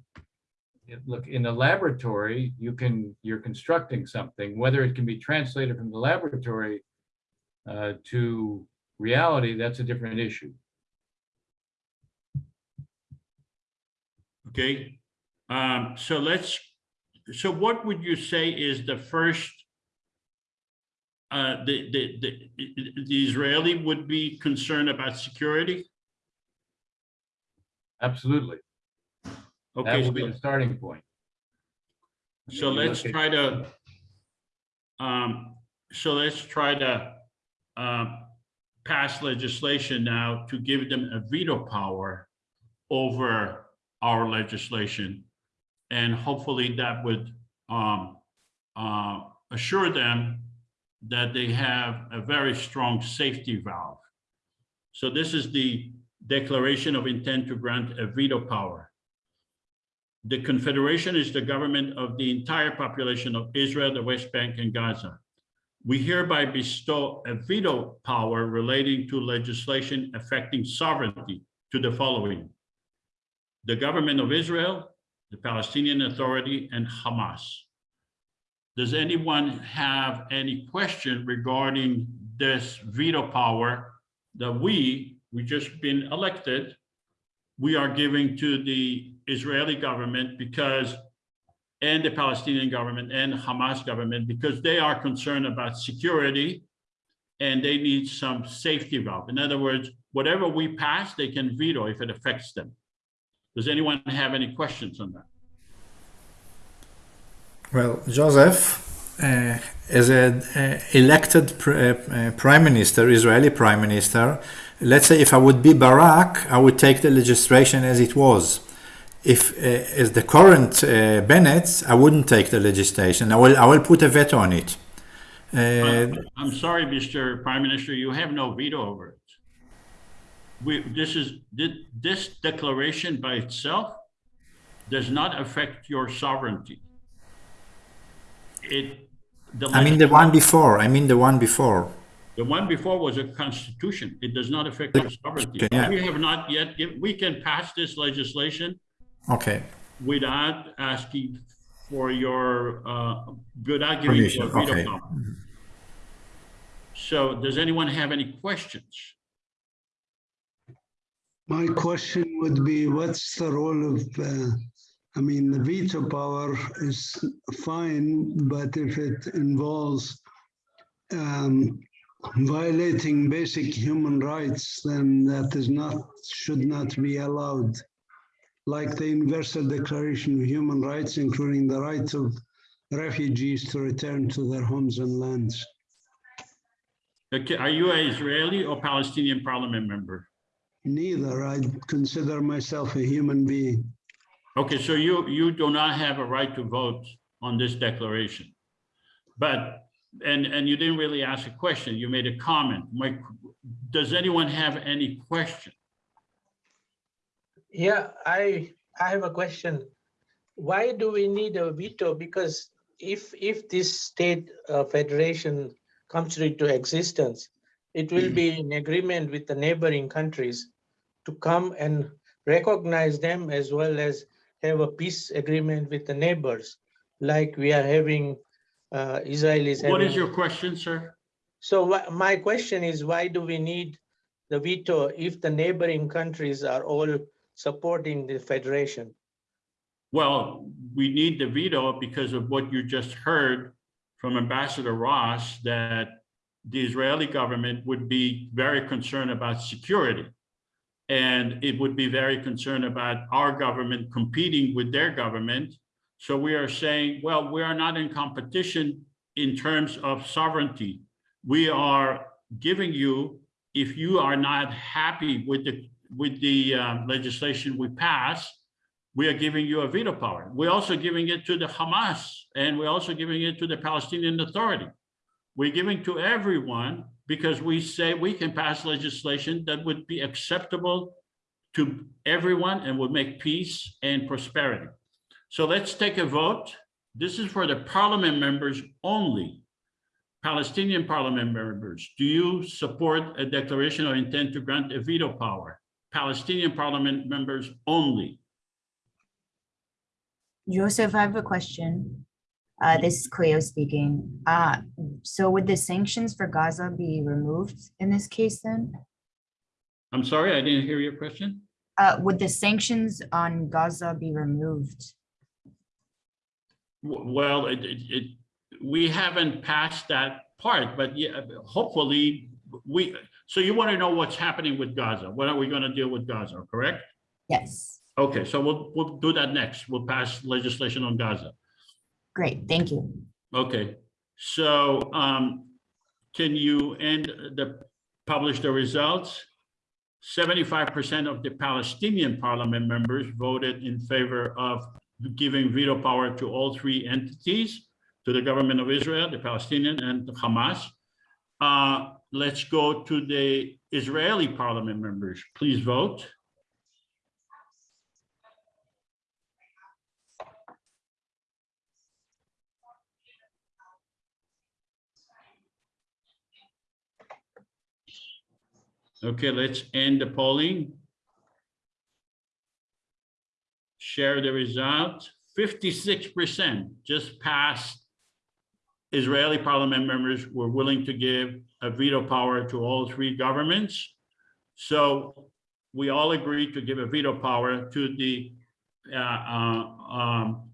look, in the laboratory, you can, you're constructing something, whether it can be translated from the laboratory uh, to reality, that's a different issue. Okay, um, so let's, so what would you say is the first? Uh, the, the, the, the Israeli would be concerned about security? Absolutely. Okay. That will be so- the starting point. So let's try to, um, so let's try to, um, pass legislation now to give them a veto power over our legislation. And hopefully that would, um, uh, assure them that they have a very strong safety valve. So this is the declaration of intent to grant a veto power. The Confederation is the government of the entire population of Israel, the West Bank, and Gaza. We hereby bestow a veto power relating to legislation affecting sovereignty to the following. The government of Israel, the Palestinian Authority, and Hamas. Does anyone have any question regarding this veto power that we, we just been elected, we are giving to the Israeli government because, and the Palestinian government and Hamas government, because they are concerned about security and they need some safety valve. In other words, whatever we pass, they can veto if it affects them. Does anyone have any questions on that? Well, Joseph, uh, as an uh, elected pr uh, prime minister, Israeli prime minister, let's say if I would be Barak, I would take the legislation as it was. If uh, as the current uh, Bennett, I wouldn't take the legislation. I will I will put a veto on it. Uh, I'm sorry, Mr. Prime Minister, you have no veto over it. We, this is, this declaration by itself does not affect your sovereignty. It, the. I mean the one before. I mean the one before. The one before was a constitution. It does not affect your sovereignty. Yeah. We have not yet, we can pass this legislation Okay. without asking for your, uh, without giving you a Permission, veto okay. So does anyone have any questions? My question would be, what's the role of, uh, I mean, the veto power is fine, but if it involves um, violating basic human rights, then that is not, should not be allowed. Like the Universal Declaration of Human Rights, including the right of refugees to return to their homes and lands. Okay, are you an Israeli or Palestinian parliament member? Neither, I consider myself a human being. Okay, so you, you do not have a right to vote on this declaration. But, and, and you didn't really ask a question, you made a comment. My, does anyone have any question? Yeah, I, I have a question. Why do we need a veto? Because if, if this state uh, federation comes into existence, it will be in agreement with the neighboring countries to come and recognize them as well as have a peace agreement with the neighbors, like we are having uh, Israelis. What is having- your question, sir? So my question is, why do we need the veto if the neighboring countries are all supporting the federation? Well, we need the veto because of what you just heard from Ambassador Ross, that the Israeli government would be very concerned about security. And it would be very concerned about our government competing with their government. So we are saying, well, we are not in competition in terms of sovereignty. We are giving you, if you are not happy with the, with the um, legislation we pass, we are giving you a veto power. We're also giving it to the Hamas and we're also giving it to the Palestinian Authority. We're giving to everyone because we say we can pass legislation that would be acceptable to everyone and would make peace and prosperity. So let's take a vote. This is for the parliament members only. Palestinian parliament members, do you support a declaration or intent to grant a veto power? Palestinian parliament members only. Joseph, I have a question. Uh, this is Cleo speaking. Uh, so would the sanctions for Gaza be removed in this case then? I'm sorry, I didn't hear your question. Uh, would the sanctions on Gaza be removed? Well, it, it, it, we haven't passed that part, but yeah, hopefully we, so you want to know what's happening with Gaza? What are we going to deal with Gaza, correct? Yes, Okay, so we'll, we'll do that next. We'll pass legislation on Gaza. Great, thank you. Okay, so, um, can you end the, publish the results? Seventy-five percent of the Palestinian parliament members voted in favor of giving veto power to all three entities. to the government of Israel, the Palestinian and Hamas. Uh, let's go to the Israeli parliament members. Please vote. Okay, let's end the polling. Share the result. Fifty-six percent just passed. Israeli parliament members were willing to give a veto power to all three governments. So we all agreed to give a veto power to the uh, uh, um,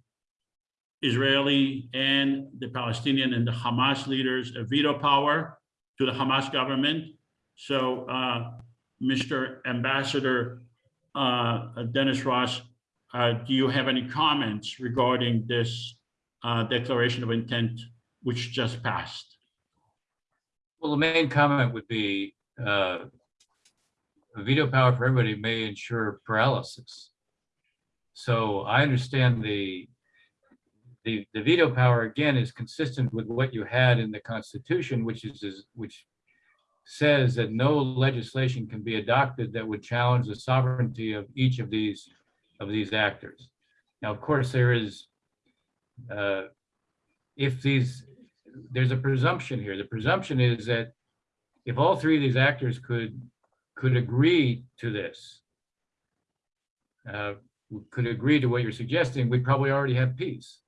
Israeli and the Palestinian and the Hamas leaders, a veto power to the Hamas government. So, uh, Mr. Ambassador, uh, Dennis Ross, uh, do you have any comments regarding this, uh, declaration of intent which just passed? Well, the main comment would be, uh, veto power for everybody may ensure paralysis. So I understand the, the, the veto power, again, is consistent with what you had in the Constitution, which is, is, which says that no legislation can be adopted that would challenge the sovereignty of each of these, of these actors. Now, of course, there is, uh, if these, there's a presumption here. The presumption is that if all three of these actors could, could agree to this, uh, could agree to what you're suggesting, we'd probably already have peace.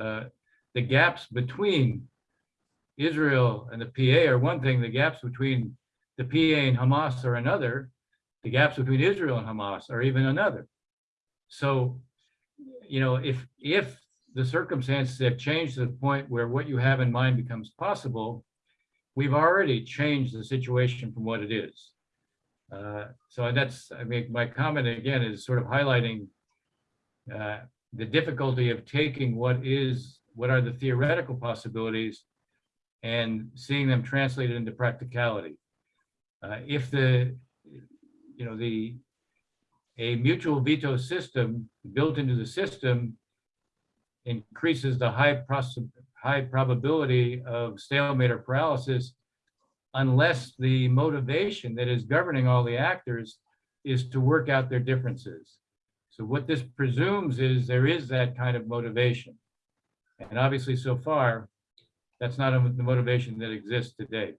Uh, The gaps between Israel and the PA are one thing, the gaps between the PA and Hamas are another, the gaps between Israel and Hamas are even another. So, you know, if, if the circumstances have changed to the point where what you have in mind becomes possible, we've already changed the situation from what it is. Uh, So that's, I mean, my comment again is sort of highlighting uh, the difficulty of taking what is, what are the theoretical possibilities and seeing them translated into practicality. Uh, If the, you know, the, a mutual veto system built into the system increases the high high probability of stalemate or paralysis unless the motivation that is governing all the actors is to work out their differences. So what this presumes is there is that kind of motivation. And obviously, so far, that's not a- the motivation that exists today.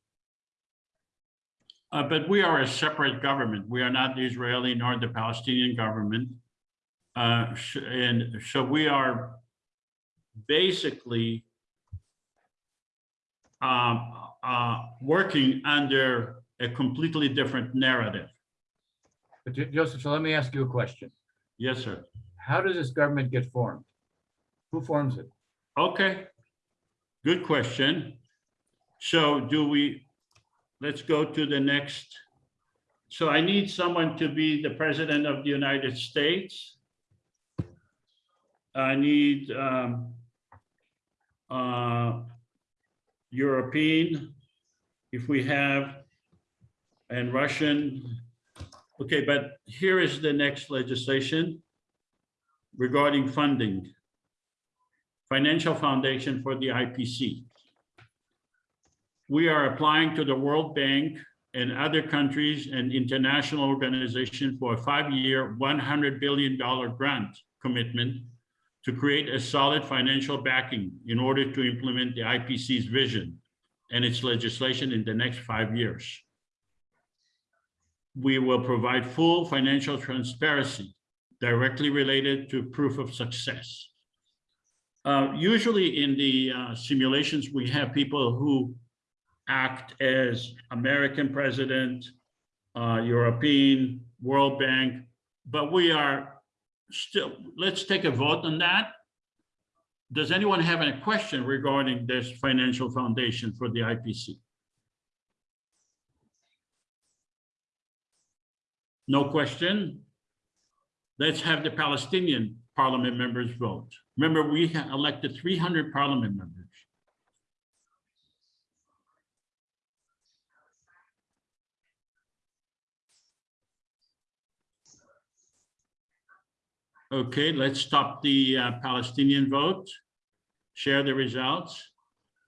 Uh, but we are a separate government. We are not the Israeli nor the Palestinian government. Uh, sh- and so we are basically um, uh, working under a completely different narrative. But Jo- Joseph, so let me ask you a question. Yes, sir. How does this government get formed? Who forms it? Okay, good question. So do we, let's go to the next. So I need someone to be the president of the United States. I need um, uh, European, if we have, and Russian. Okay, but here is the next legislation regarding funding financial foundation for the IPC. We are applying to the World Bank and other countries and international organizations for a five-year, $100 billion grant commitment to create a solid financial backing in order to implement the IPC's vision and its legislation in the next five years. We will provide full financial transparency directly related to proof of success. Uh, usually in the uh, simulations, we have people who act as American president, uh, European, World Bank, but we are still, let's take a vote on that. Does anyone have any question regarding this financial foundation for the IPC? No question? Let's have the Palestinian parliament members vote. Remember, we elected 300 parliament members. Okay, let's stop the uh, Palestinian vote. share the results.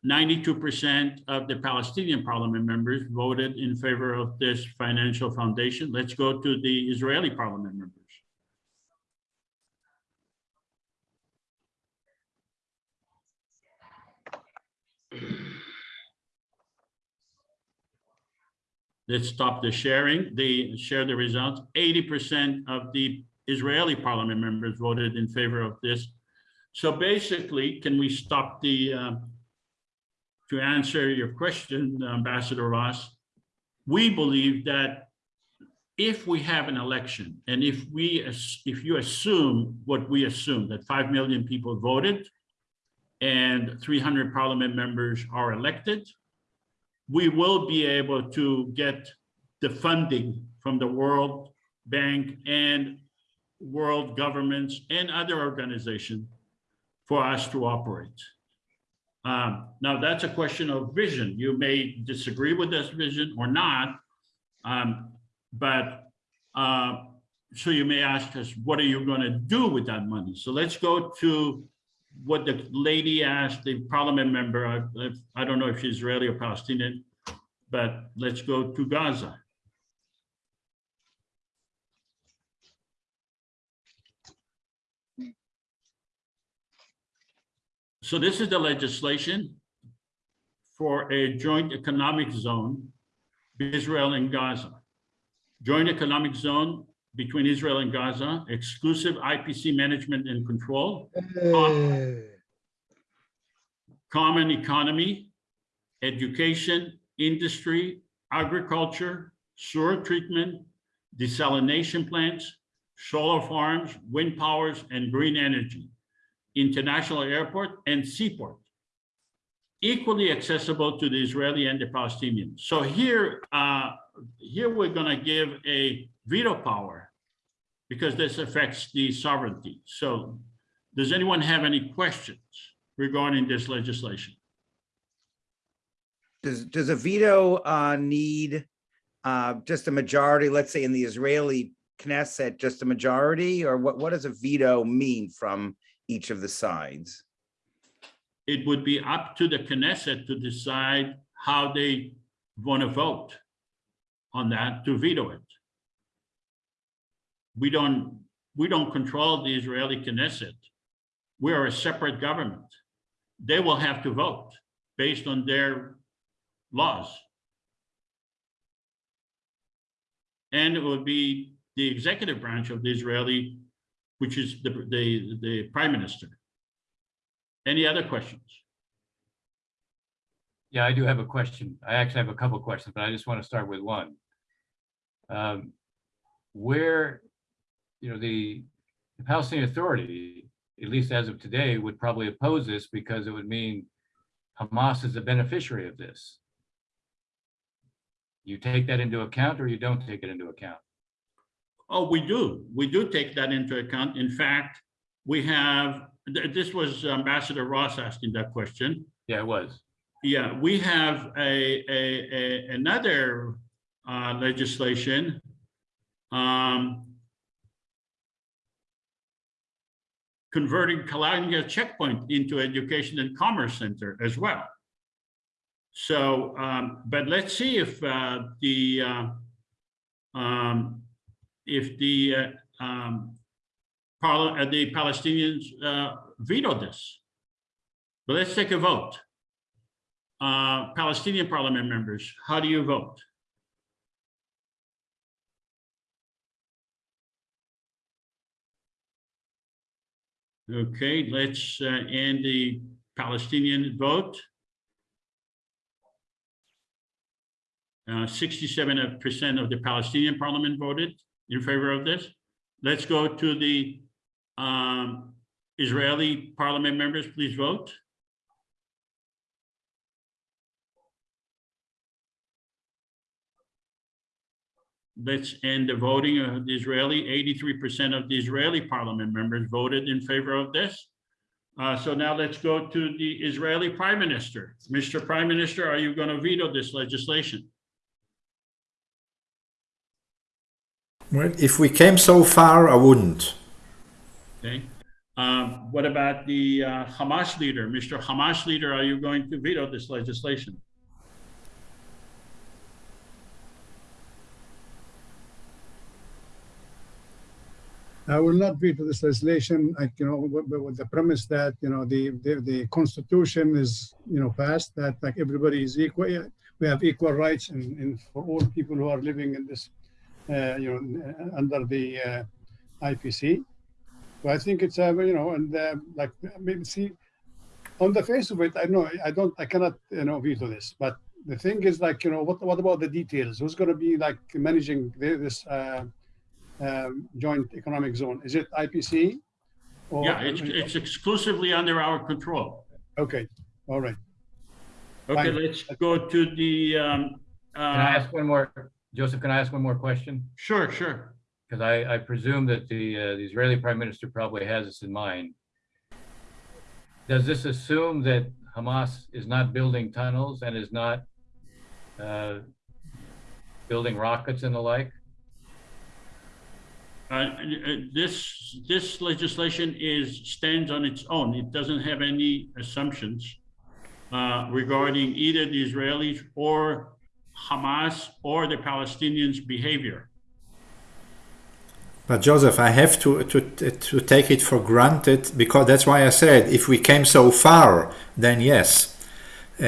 92% of the Palestinian parliament members voted in favor of this financial foundation. Let's go to the Israeli parliament members. Let's stop the sharing. They share the results. 80% of the Israeli parliament members voted in favor of this. So basically, can we stop the, uh, to answer your question, Ambassador Ross, we believe that if we have an election and if we, as- if you assume what we assume, that 5 million people voted and 300 parliament members are elected, we will be able to get the funding from the World Bank and world governments and other organizations for us to operate. Um, now, that's a question of vision. You may disagree with this vision or not. um, but uh, so you may ask us, what are you going to do with that money? So let's go to what the lady asked, the parliament member. I, I don't know if she's Israeli or Palestinian, but let's go to Gaza. So this is the legislation for a joint economic zone, Israel and Gaza. Joint economic zone between Israel and Gaza, exclusive IPC management and control, com- common economy, education, industry, agriculture, sewer treatment, desalination plants, solar farms, wind powers, and green energy international airport and seaport, equally accessible to the Israeli and the Palestinians. So here, uh, here we're gonna give a veto power because this affects the sovereignty. So does anyone have any questions regarding this legislation? Does, does a veto uh, need uh, just a majority, let's say in the Israeli Knesset, just a majority? Or what, what does a veto mean from each of the sides? It would be up to the Knesset to decide how they want to vote on that to veto it. We don't, we don't control the Israeli Knesset. We are a separate government. They will have to vote based on their laws. And it would be the executive branch of the Israeli, which is the, the, the prime minister. Any other questions? Yeah, I do have a question. I actually have a couple questions, but I just want to start with one. Um, Where, you know, the the Palestinian Authority, at least as of today, would probably oppose this because it would mean Hamas is a beneficiary of this. You take that into account or you don't take it into account? Oh, we do. We do take that into account. In fact, we have, this was Ambassador Ross asking that question. Yeah, it was. Yeah, we have a, a, a, another uh, legislation. um, Converting Qalandia Checkpoint into Education and Commerce Center as well. So, um, but let's see if uh, the, uh, um, if the, uh, um, uh, the Palestinians uh, veto this. But let's take a vote. Uh, Palestinian parliament members, how do you vote? Okay, let's uh, end the Palestinian vote. Uh, 67% of the Palestinian parliament voted in favor of this. Let's go to the um, Israeli parliament members, please vote. Let's end the voting of the Israeli. 83% of the Israeli parliament members voted in favor of this. Uh, so now let's go to the Israeli prime minister. Mr. Prime Minister, are you going to veto this legislation? Well, if we came so far, I wouldn't. Okay. Um, What about the uh, Hamas leader? Mr. Hamas leader, are you going to veto this legislation? I will not veto this legislation, like, you know, with, with the premise that, you know, the, the, the constitution is, you know, passed, that like everybody is equal. We have equal rights and, and for all people who are living in this, uh, you know, uh, under the uh, IPC. So I think it's, uh, you know, and uh, like, maybe see, on the face of it, I know, I don't, I cannot, you know, veto this, but the thing is like, you know, what, what about the details? Who's going to be like managing this, uh, um, joint economic zone? Is it IPC? or- Yeah, it's, it's exclusively under our control. Okay, all right. Okay, Fine. let's go to the, um, Can I uh, ask one more, Joseph, can I ask one more question? sure, sure. Because I, I presume that the, uh, the Israeli prime minister probably has this in mind. Does this assume that Hamas is not building tunnels and is not uh, building rockets and the like? Uh, uh, This, this legislation is, stands on its own. It doesn't have any assumptions uh, regarding either the Israelis or Hamas or the Palestinians' behavior. But Joseph, I have to, to, to take it for granted because that's why I said if we came so far, then yes. Uh,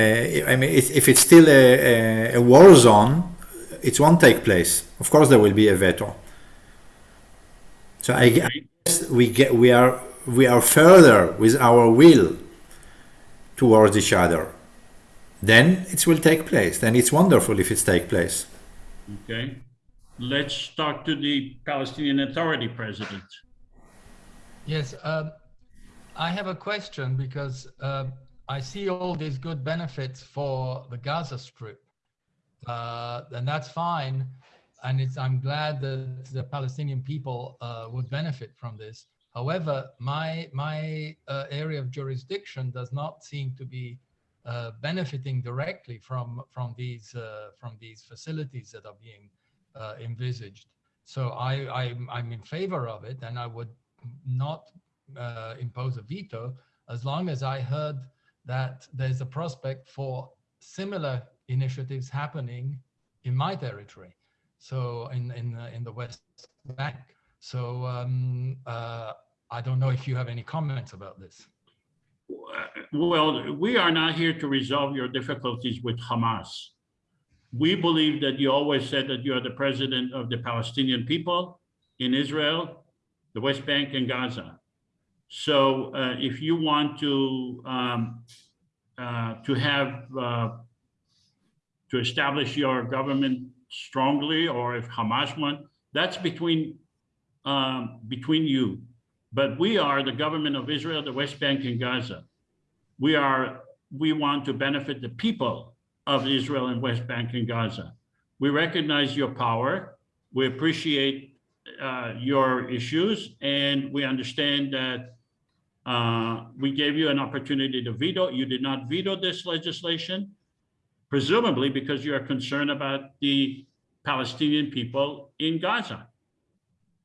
I mean, if if it's still a, a war zone, it won't take place. Of course, there will be a veto. So I, I guess we get we are we are further with our will towards each other. Then it will take place. Then it's wonderful if it take place. Okay? Let's talk to the Palestinian Authority president. Yes, um, I have a question because uh, I see all these good benefits for the Gaza Strip, uh, and that's fine. And it's, I'm glad that the Palestinian people uh, would benefit from this. However, my my uh, area of jurisdiction does not seem to be uh, benefiting directly from from these uh, from these facilities that are being uh, envisaged. So I, I'm, I'm in favor of it, and I would not uh, impose a veto as long as I heard that there's a prospect for similar initiatives happening in my territory. So in in the, in the West Bank. So um, uh, I don't know if you have any comments about this. Well, we are not here to resolve your difficulties with Hamas. We believe that you always said that you are the president of the Palestinian people in Israel, the West Bank and Gaza. So uh, if you want to um, uh, to have uh, to establish your government strongly, or if Hamas want, that's between um, between you. But we are the government of Israel, the West Bank and Gaza. We are we want to benefit the people of Israel and West Bank and Gaza. We recognize your power. We appreciate uh, your issues, and we understand that uh, we gave you an opportunity to veto. You did not veto this legislation, presumably because you are concerned about the Palestinian people in Gaza.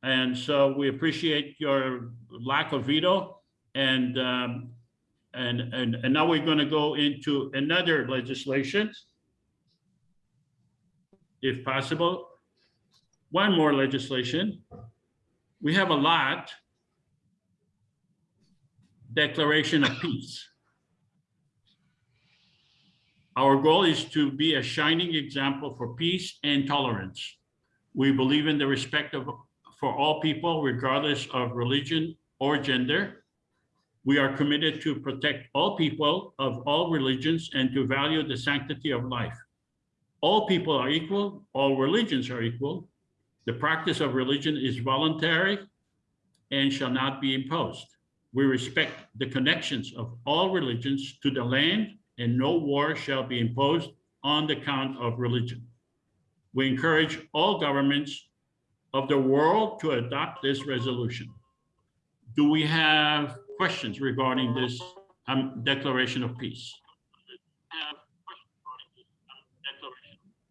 And so we appreciate your lack of veto and um, and, and, and now we're going to go into another legislation. If possible, one more legislation. We have a lot. Declaration of Peace. Our goal is to be a shining example for peace and tolerance. We believe in the respect of for all people, regardless of religion or gender. We are committed to protect all people of all religions and to value the sanctity of life. All people are equal, all religions are equal. The practice of religion is voluntary and shall not be imposed. We respect the connections of all religions to the land and no war shall be imposed on the count of religion. We encourage all governments of the world to adopt this resolution. Do we have questions regarding this um, declaration of peace?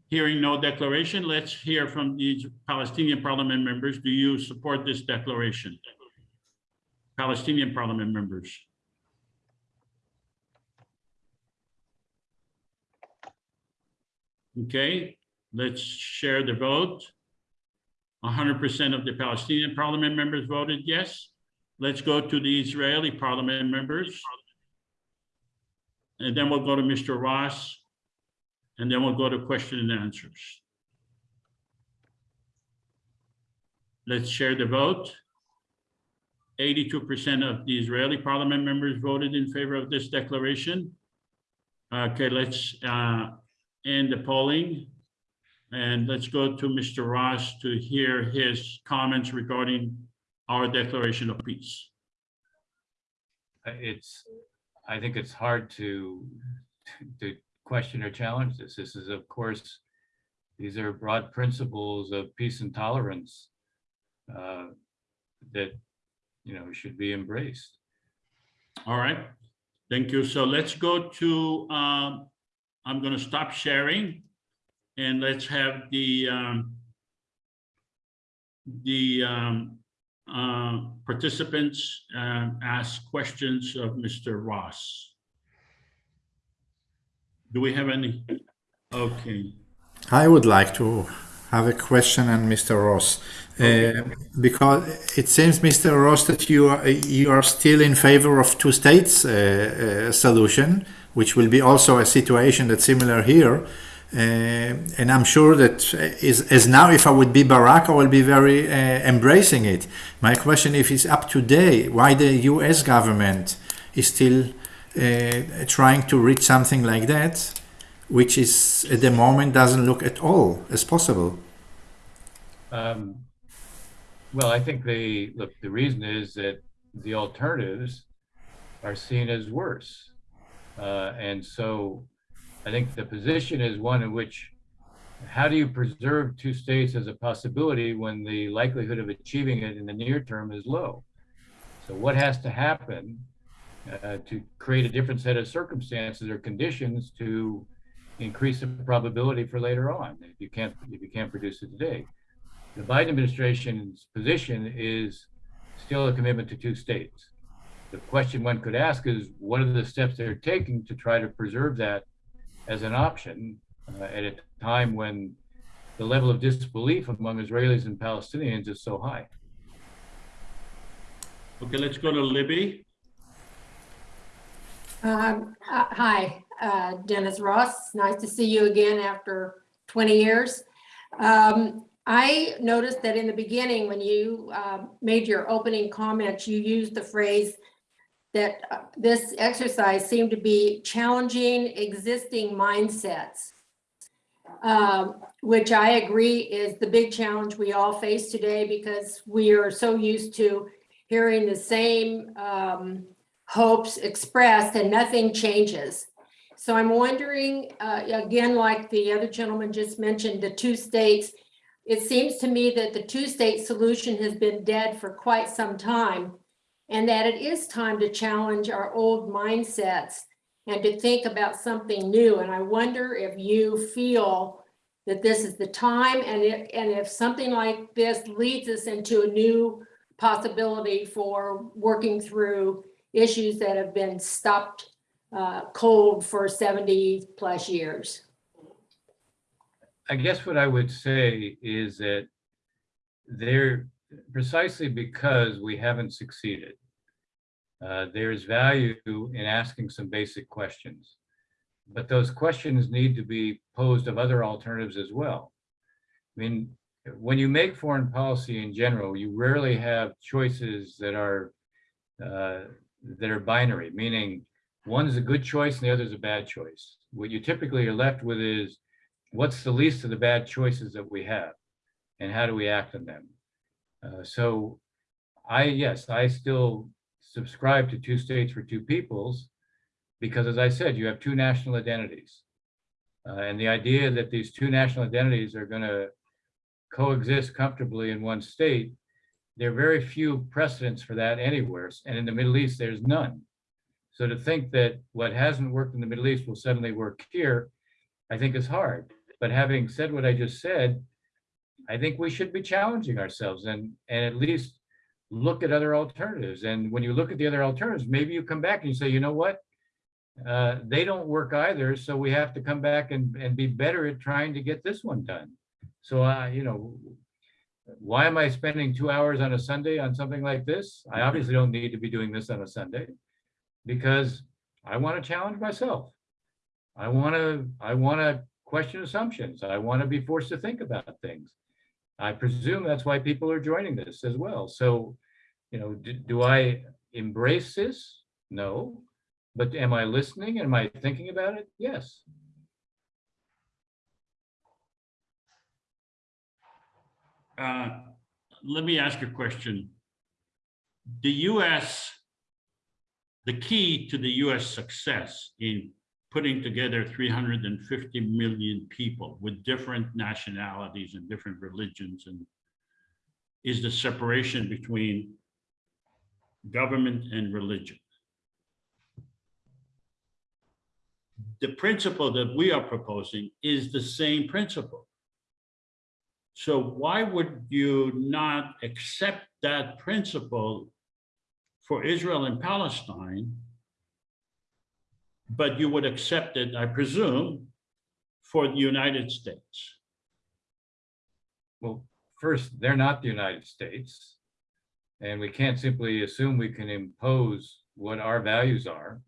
Hearing no declaration, let's hear from these Palestinian parliament members. Do you support this declaration? Palestinian parliament members? Okay, let's share the vote. hundred percent of the Palestinian parliament members voted yes. Let's go to the Israeli parliament members. And then we'll go to Mr. Ross. And then we'll go to question and answers. Let's share the vote. Eighty-two percent of the Israeli parliament members voted in favor of this declaration. Okay, let's uh, end the polling. And let's go to Mr. Ross to hear his comments regarding our declaration of peace. Uh, It's, I think it's hard to, to question or challenge this. This is, of course, these are broad principles of peace and tolerance uh, that, you know, should be embraced. All right, thank you. So let's go to, um, I'm gonna stop sharing. And let's have the, um, the, um, uh, participants, um, ask questions of Mr. Ross. Do we have any? Okay, I would like to have a question on Mr. Ross. Uh, because it seems, Mr. Ross, that you are, you are still in favor of two states uh, uh, solution, which will be also a situation that's similar here. Uh, and I'm sure that is, as now, if I would be Barak, I will be very uh, embracing it. My question, if it's up to today, why the U.S. government is still uh, trying to reach something like that, which is at the moment doesn't look at all as possible. Um, Well, I think the, look, the reason is that the alternatives are seen as worse. Uh, And so I think the position is one in which, how do you preserve two states as a possibility when the likelihood of achieving it in the near term is low? So what has to happen uh, to create a different set of circumstances or conditions to increase the probability for later on, if you can't, if you can't produce it today? The Biden administration's position is still a commitment to two states. The question one could ask is, what are the steps they're taking to try to preserve that as an option uh, at a time when the level of disbelief among Israelis and Palestinians is so high? okay, let's go to Libby. Um, uh, Hi, uh, Dennis Ross. Nice to see you again after 20 years. Um, I noticed that in the beginning, when you uh, made your opening comments, you used the phrase that uh, this exercise seemed to be challenging existing mindsets, um, which I agree is the big challenge we all face today because we are so used to hearing the same um, hopes expressed and nothing changes. So I'm wondering, uh, again, like the other gentleman just mentioned, the two states, it seems to me that the two-state solution has been dead for quite some time and that it is time to challenge our old mindsets and to think about something new. And I wonder if you feel that this is the time and if, and if something like this leads us into a new possibility for working through issues that have been stopped uh, cold for 70 plus years. I guess what I would say is that there, precisely because we haven't succeeded, uh, there's value in asking some basic questions. But those questions need to be posed of other alternatives as well. I mean, when you make foreign policy in general, you rarely have choices that are uh, that are binary, meaning one is a good choice and the other is a bad choice. What you typically are left with is what's the least of the bad choices that we have and how do we act on them? Uh, so I, yes, I still subscribe to two states for two peoples because as I said, you have two national identities. Uh, and the idea that these two national identities are gonna coexist comfortably in one state, there are very few precedents for that anywhere. And in the Middle East, there's none. So to think that what hasn't worked in the Middle East will suddenly work here, I think is hard. But having said what I just said, I think we should be challenging ourselves and, and at least look at other alternatives. And when you look at the other alternatives, maybe you come back and you say, you know what? Uh, they don't work either, so we have to come back and, and be better at trying to get this one done. So, uh, you know, why am I spending two hours on a Sunday on something like this? I obviously don't need to be doing this on a Sunday because I want to challenge myself. I want to, I want to question assumptions. I want to be forced to think about things. I presume that's why people are joining this as well. So, you know, do, do I embrace this? No. But am I listening? Am I thinking about it? Yes. Uh, Let me ask a question. The US, the key to the US success in putting together 350 million people with different nationalities and different religions and is the separation between government and religion. The principle that we are proposing is the same principle. So why would you not accept that principle for Israel and Palestine? But you would accept it, I presume, for the United States. Well, first, they're not the United States. And we can't simply assume we can impose what our values are,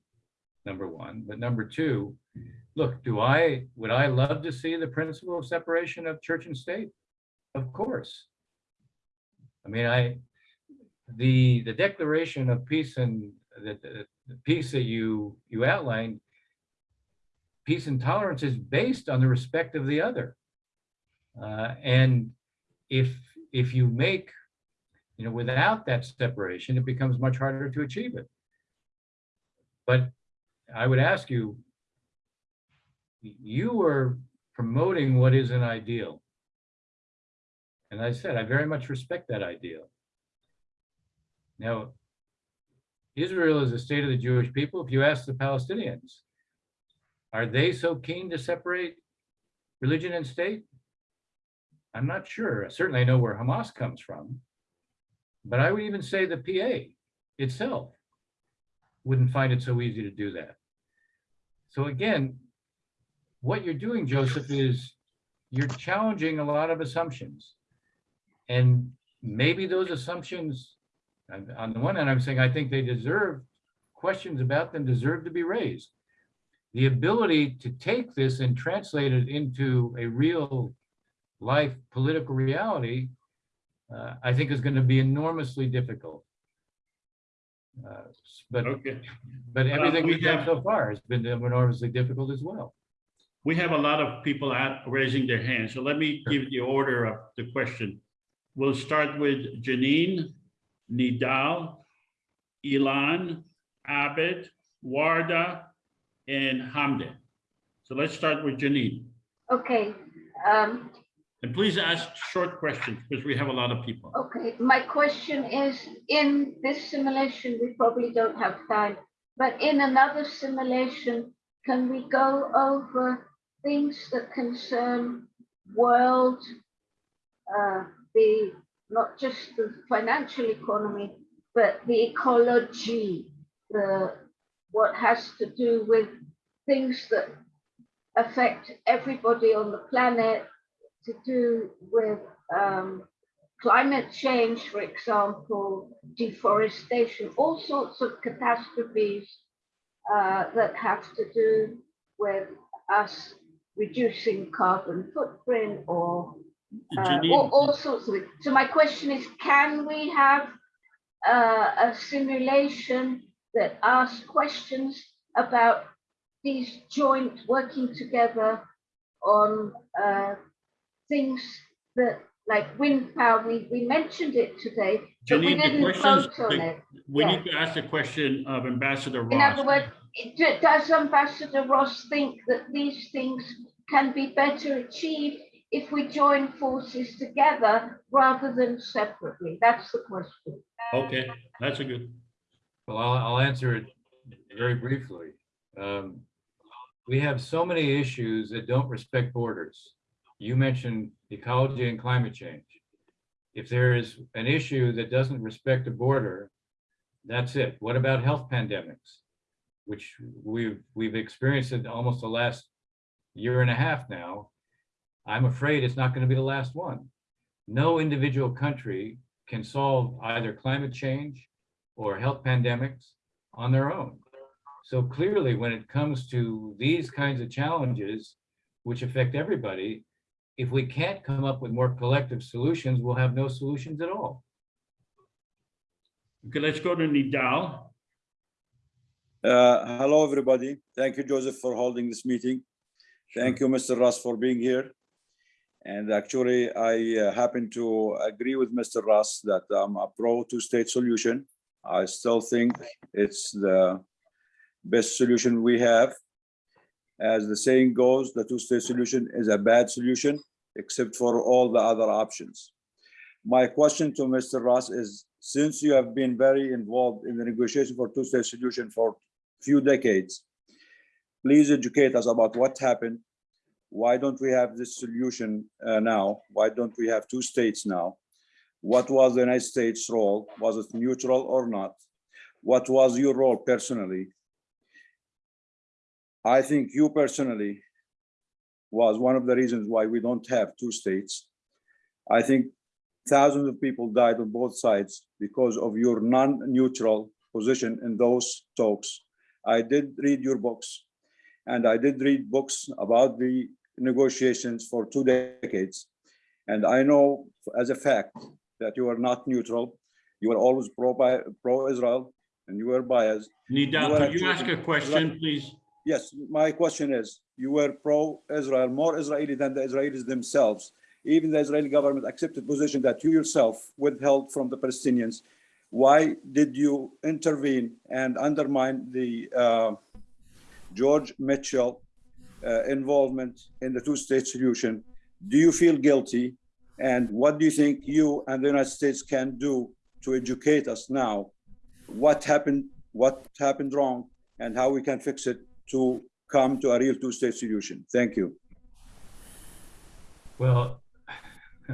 number one. But number two, look, do I, would I love to see the principle of separation of church and state? Of course. I mean, I, the, the declaration of peace and the, the, the peace that you, you outlined, peace and tolerance is based on the respect of the other. Uh, and if, if you make, you know, without that separation, it becomes much harder to achieve it. But I would ask you, you were promoting what is an ideal. And I said, I very much respect that ideal. Now, Israel is the state of the Jewish people. If you ask the Palestinians, are they so keen to separate religion and state? I'm not sure. Certainly I know where Hamas comes from. But I would even say the PA itself wouldn't find it so easy to do that. So again, what you're doing, Joseph, is you're challenging a lot of assumptions. And maybe those assumptions, on the one hand, I'm saying I think they deserve, questions about them deserve to be raised. The ability to take this and translate it into a real life political reality, uh, I think is going to be enormously difficult. Uh, But, Okay. but everything we we've done so far has been enormously difficult as well. We have a lot of people at raising their hands, so let me give the order of the question. We'll start with Janine, Nidal, Ilan, Abed, Warda, and Hamden. So let's start with Janine. Okay, um, And please ask short questions because we have a lot of people. okay, my question is, in this simulation, we probably don't have time, but in another simulation, can we go over things that concern world, uh, the, not just the financial economy, but the ecology, the, what has to do with things that affect everybody on the planet, to do with um, climate change, for example, deforestation, all sorts of catastrophes uh, that have to do with us reducing carbon footprint or uh, all, all sorts of it. So my question is, can we have uh, a simulation that asks questions about these joint working together on uh, things that like wind power, we, we mentioned it today, but we Janine, the didn't questions, vote on the- it. we Yeah. need to ask the question of Ambassador Ross. In other words, does Ambassador Ross think that these things can be better achieved if we join forces together rather than separately? That's the question. Okay, that's a good, Well, I'll, I'll answer it very briefly. Um, We have so many issues that don't respect borders. You mentioned ecology and climate change. if there is an issue that doesn't respect a border, that's it. What about health pandemics? Which we've, we've experienced it almost the last year and a half now. I'm afraid it's not going to be the last one. No individual country can solve either climate change or health pandemics on their own. So clearly, when it comes to these kinds of challenges, which affect everybody, if we can't come up with more collective solutions, we'll have no solutions at all. Okay, let's go to Nidal. Uh, hello, everybody. Thank you, Joseph, for holding this meeting. Thank you, Mr. Russ, for being here. And actually, I uh, happen to agree with Mr. Russ that I'm a pro two-state solution. I still think it's the best solution we have. As the saying goes, the two-state solution is a bad solution, except for all the other options. My question to Mr. Ross is, since you have been very involved in the negotiation for two-state solution for few decades, please educate us about what happened. Why don't we have this solution uh, now? Why don't we have two states now? What was the United States role? Was it neutral or not? What was your role personally? I think you personally was one of the reasons why we don't have two states. I think thousands of people died on both sides because of your non-neutral position in those talks. I did read your books and I did read books about the negotiations for two decades. And I know as a fact that you are not neutral. You are always pro pro-Israel and you are biased. Nidal, could you ask a question, please? Yes, my question is, you were pro-Israel, more Israeli than the Israelis themselves. Even the Israeli government accepted position that you yourself withheld from the Palestinians. Why did you intervene and undermine the uh, George Mitchell uh, involvement in the two-state solution? Do you feel guilty? And what do you think you and the United States can do to educate us now? What happened, what happened wrong, and how we can fix it to come to a real two-state solution. Thank you. Well,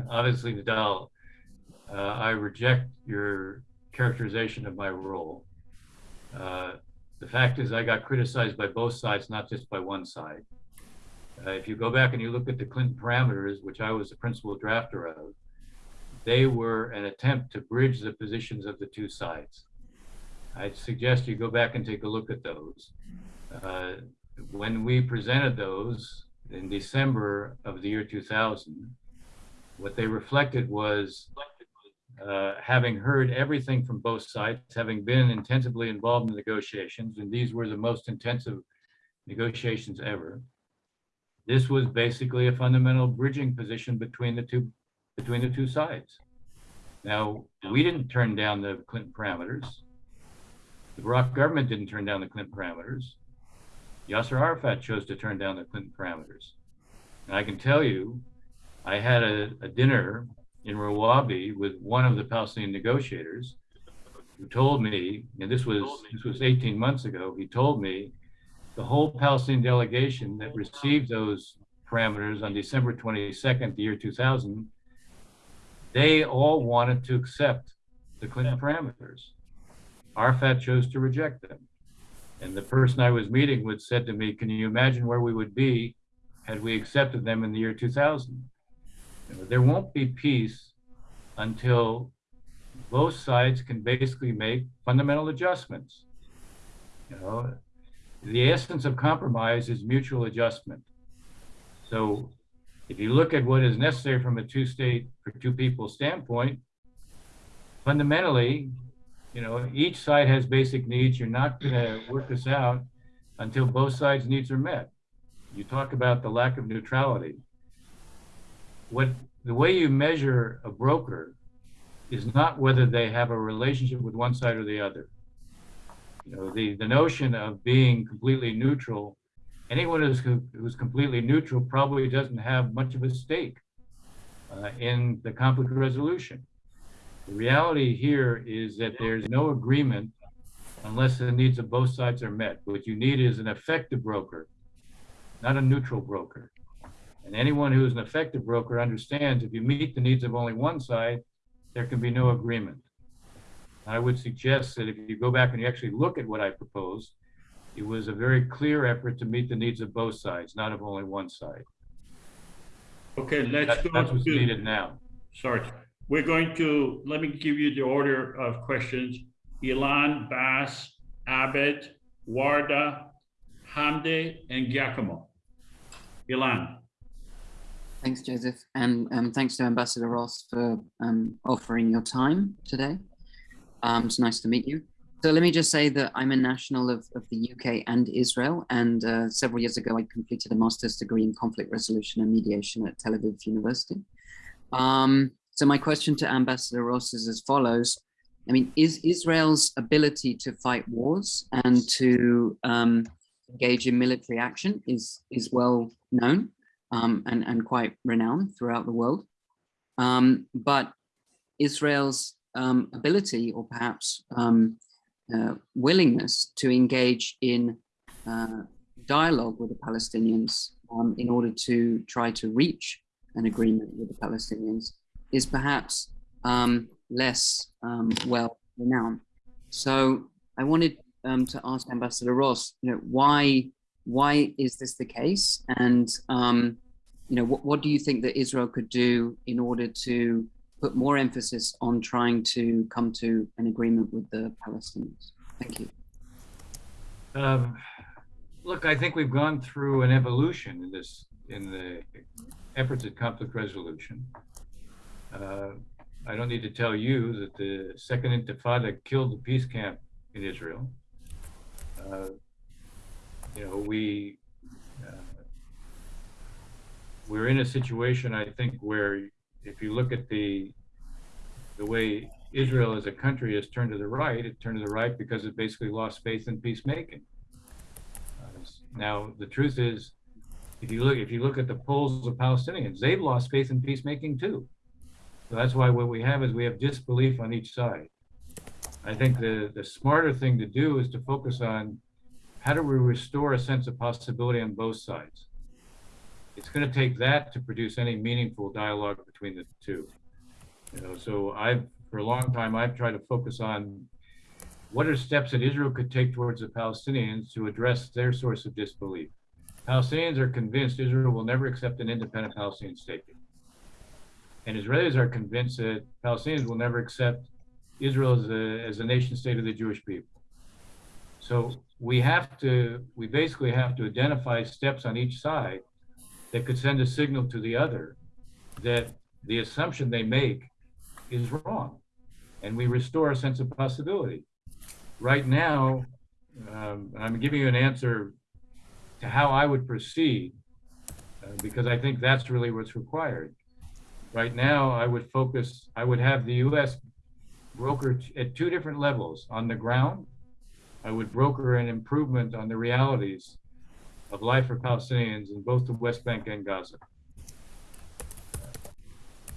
obviously, Nidal, uh, I reject your characterization of my role. Uh, the fact is I got criticized by both sides, not just by one side. Uh, if you go back and you look at the Clinton parameters, which I was the principal drafter of, they were an attempt to bridge the positions of the two sides. I'd suggest you go back and take a look at those. Uh, when we presented those in December of the year 2000, what they reflected was uh, having heard everything from both sides, having been intensively involved in negotiations, and these were the most intensive negotiations ever. This was basically a fundamental bridging position between the two between the two sides. Now, we didn't turn down the Clinton parameters. The Barak government didn't turn down the Clinton parameters. Yasser Arafat chose to turn down the Clinton parameters. And I can tell you, I had a, a dinner in Rawabi with one of the Palestinian negotiators who told me, and this was this was 18 months ago, he told me the whole Palestinian delegation that received those parameters on December 22nd, the year 2000, they all wanted to accept the Clinton parameters. Arafat chose to reject them. And the person I was meeting with said to me, can you imagine where we would be had we accepted them in the year 2000? You know, there won't be peace until both sides can basically make fundamental adjustments. You know, the essence of compromise is mutual adjustment. So if you look at what is necessary from a two-state for two people standpoint, fundamentally, you know, each side has basic needs. You're not going to work this out until both sides' needs are met. You talk about the lack of neutrality. What the way you measure a broker is not whether they have a relationship with one side or the other. You know, the, the notion of being completely neutral, anyone who's, who's completely neutral probably doesn't have much of a stake uh, in the conflict resolution. The reality here is that there's no agreement unless the needs of both sides are met. What you need is an effective broker, not a neutral broker. And anyone who is an effective broker understands if you meet the needs of only one side, there can be no agreement. I would suggest that if you go back and you actually look at what I proposed, it was a very clear effort to meet the needs of both sides, not of only one side. Okay, let's That's, go that's what's to, needed now. sorry. We're going to, let me give you the order of questions. Ilan, Bass, Abed, Warda, Hamdi, and Giacomo. Ilan. Thanks, Joseph, and um, thanks to Ambassador Ross for um, offering your time today. Um, it's nice to meet you. So let me just say that I'm a national of, of the UK and Israel, and uh, several years ago I completed a master's degree in conflict resolution and mediation at Tel Aviv University. Um, so my question to Ambassador Ross is as follows. I mean, is Israel's ability to fight wars and to um, engage in military action is, is well known um, and, and quite renowned throughout the world. Um, but Israel's um, ability or perhaps um, uh, willingness to engage in uh, dialogue with the Palestinians um, in order to try to reach an agreement with the Palestinians is perhaps um, less um, well renowned. So I wanted um, to ask Ambassador Ross, you know, why why is this the case, and um, you know, what, what do you think that Israel could do in order to put more emphasis on trying to come to an agreement with the Palestinians? Thank you. Um, look, I think we've gone through an evolution in this, in the efforts at conflict resolution. Uh, I don't need to tell you that the second intifada killed the peace camp in Israel. Uh, you know, we, uh, we're in a situation, I think, where if you look at the, the way Israel as a country has turned to the right, it turned to the right because it basically lost faith in peacemaking. Uh, now, the truth is, if you look, if you look at the polls of Palestinians, they've lost faith in peacemaking too. So that's why what we have is we have disbelief on each side. I think the, the smarter thing to do is to focus on how do we restore a sense of possibility on both sides? It's going to take that to produce any meaningful dialogue between the two. You know, so I've for a long time I've tried to focus on what are steps that Israel could take towards the Palestinians to address their source of disbelief. Palestinians are convinced Israel will never accept an independent Palestinian state. And Israelis are convinced that Palestinians will never accept Israel as a, as a nation state of the Jewish people. So we have to, we basically have to identify steps on each side that could send a signal to the other that the assumption they make is wrong. And we restore a sense of possibility. Right now, um, I'm giving you an answer to how I would proceed uh, because I think that's really what's required. Right now, I would focus, I would have the US broker at two different levels. On the ground, I would broker an improvement on the realities of life for Palestinians in both the West Bank and Gaza.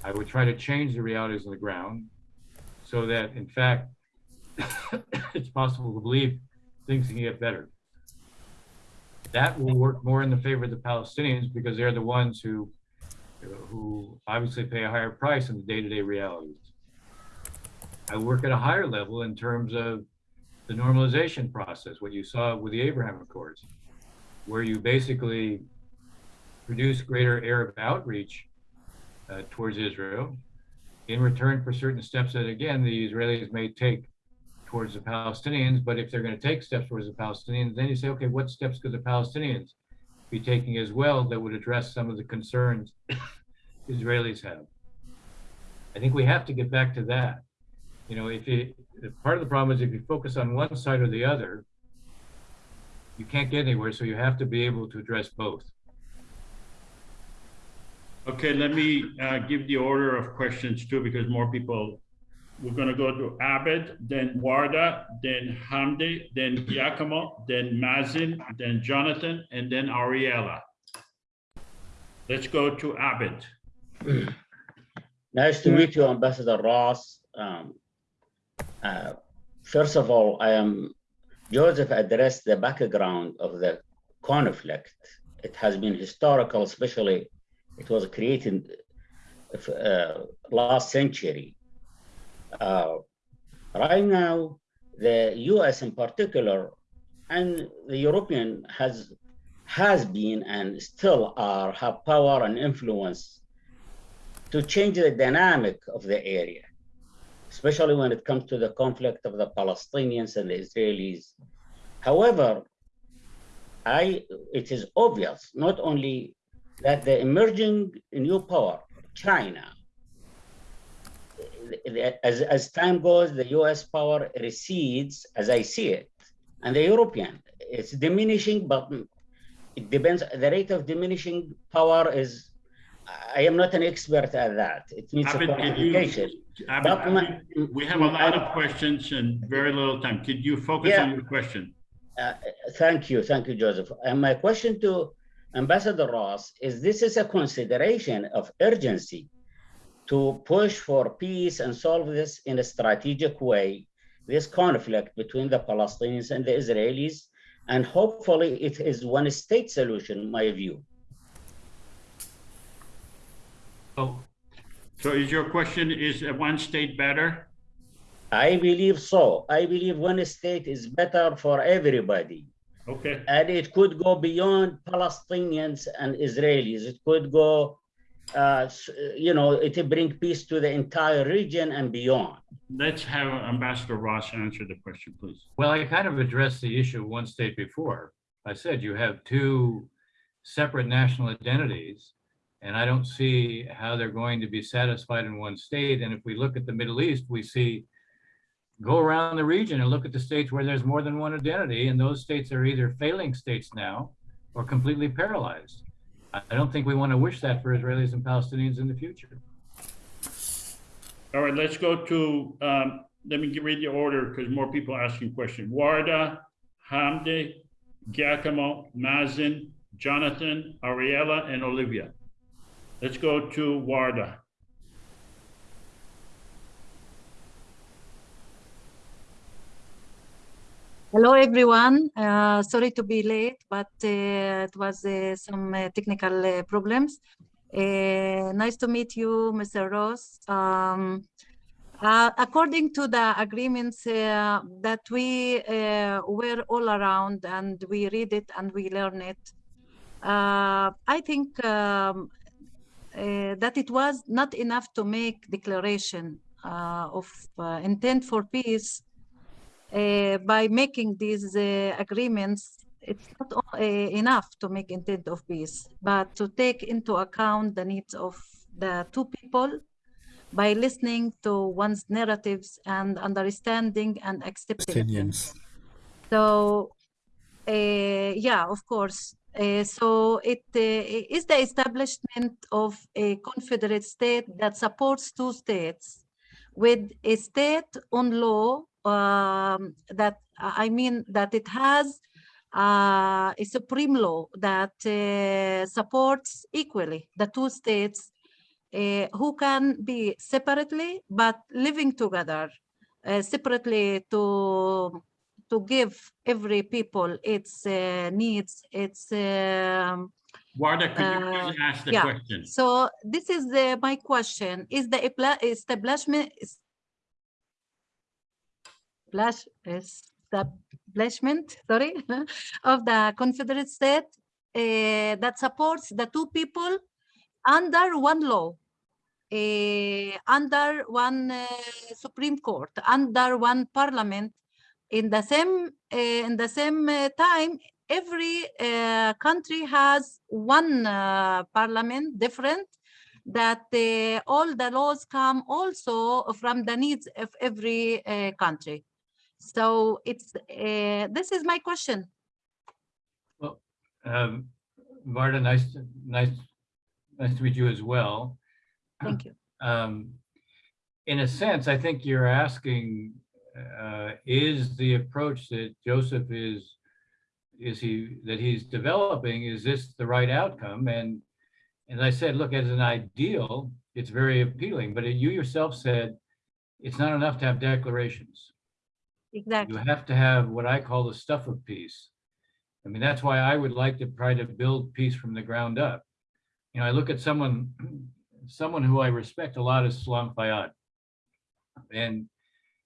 I would try to change the realities on the ground so that, in fact, (coughs) it's possible to believe things can get better. That will work more in the favor of the Palestinians because they're the ones who, who obviously pay a higher price in the day-to-day realities. I work at a higher level in terms of the normalization process, what you saw with the Abraham Accords, where you basically produce greater Arab outreach uh, towards Israel in return for certain steps that, again, the Israelis may take towards the Palestinians. But if they're going to take steps towards the Palestinians, then you say, okay, what steps could the Palestinians be taking as well that would address some of the concerns (coughs) Israelis have? I think we have to get back to that. You know, if you, part of the problem is if you focus on one side or the other, you can't get anywhere. So you have to be able to address both. Okay, let me uh, give the order of questions too, because more people, we're gonna go to Abed, then Warda, then Hamdi, then Giacomo, then Mazin, then Jonathan, and then Ariella. Let's go to Abed. Nice to meet you, Ambassador Ross. Um, uh, first of all, I am Joseph addressed the background of the conflict. It has been historical, especially it was created uh, last century Uh, right now, the US in particular and the European has has been and still are have power and influence to change the dynamic of the area, especially when it comes to the conflict of the Palestinians and the Israelis. However, I it is obvious not only that the emerging new power, China, as, as time goes, the US power recedes, as I see it, and the European, it's diminishing, but it depends, the rate of diminishing power is, I am not an expert at that. It needs a Abed, you- qualification. We have a lot of questions and very little time. Could you focus on your question? Uh, Thank you, thank you, Joseph. And my question to Ambassador Ross is this is a consideration of urgency to push for peace and solve this in a strategic way, this conflict between the Palestinians and the Israelis, and hopefully it is one state solution, my view. Oh, so is your question, is one state better? I believe so. I believe one state is better for everybody. Okay. And it could go beyond Palestinians and Israelis. It could go, uh, you know, it will bring peace to the entire region and beyond. Let's have Ambassador Ross answer the question, please. Well, I kind of addressed the issue of one state before. I said you have two separate national identities, and I don't see how they're going to be satisfied in one state. And if we look at the Middle East, we see, go around the region and look at the states where there's more than one identity, and those states are either failing states now or completely paralyzed. I don't think we want to wish that for Israelis and Palestinians in the future. All right, let's go to, um, let me read the order because more people are asking questions. Warda, Hamdi, Giacomo, Mazin, Jonathan, Ariella, and Olivia. Let's go to Warda. Hello, everyone. Uh, sorry to be late, but uh, it was uh, some uh, technical uh, problems. Uh, nice to meet you, Mr. Ross. Um, according to the agreements that we were all around and we read it and we learn it, I think um, that it was not enough to make declaration of intent for peace by making these uh, agreements, it's not uh, enough to make intent of peace, but to take into account the needs of the two people by listening to one's narratives and understanding and accepting. Palestinians. So, uh, yeah, of course. Uh, so it uh, is the establishment of a confederate state that supports two states with a state on law um, that I mean that it has uh, a supreme law that uh, supports equally the two states uh, who can be separately but living together uh, separately to to give every people its uh, needs its um, Warda, could you uh, ask the yeah. question? So this is the, my question. Is the establishment establish- establishment, sorry, (laughs) of the Confederate State uh, that supports the two people under one law, uh, under one uh, Supreme Court, under one parliament, in the same in the same time every country has one parliament different that all the laws come also from the needs of every country so it's uh, this is my question Well, um, Varda, nice, to- nice, nice to meet you as well. thank you (clears throat) Um, in a sense, I think you're asking, uh, is the approach that Joseph is, is he, that he's developing, is this the right outcome? And, and I said, look, as an ideal, it's very appealing, but you yourself said, it's not enough to have declarations. Exactly You have to have what I call the stuff of peace. I mean, that's why I would like to try to build peace from the ground up. You know, I look at someone, (clears throat) someone who I respect a lot is Salam Fayyad. And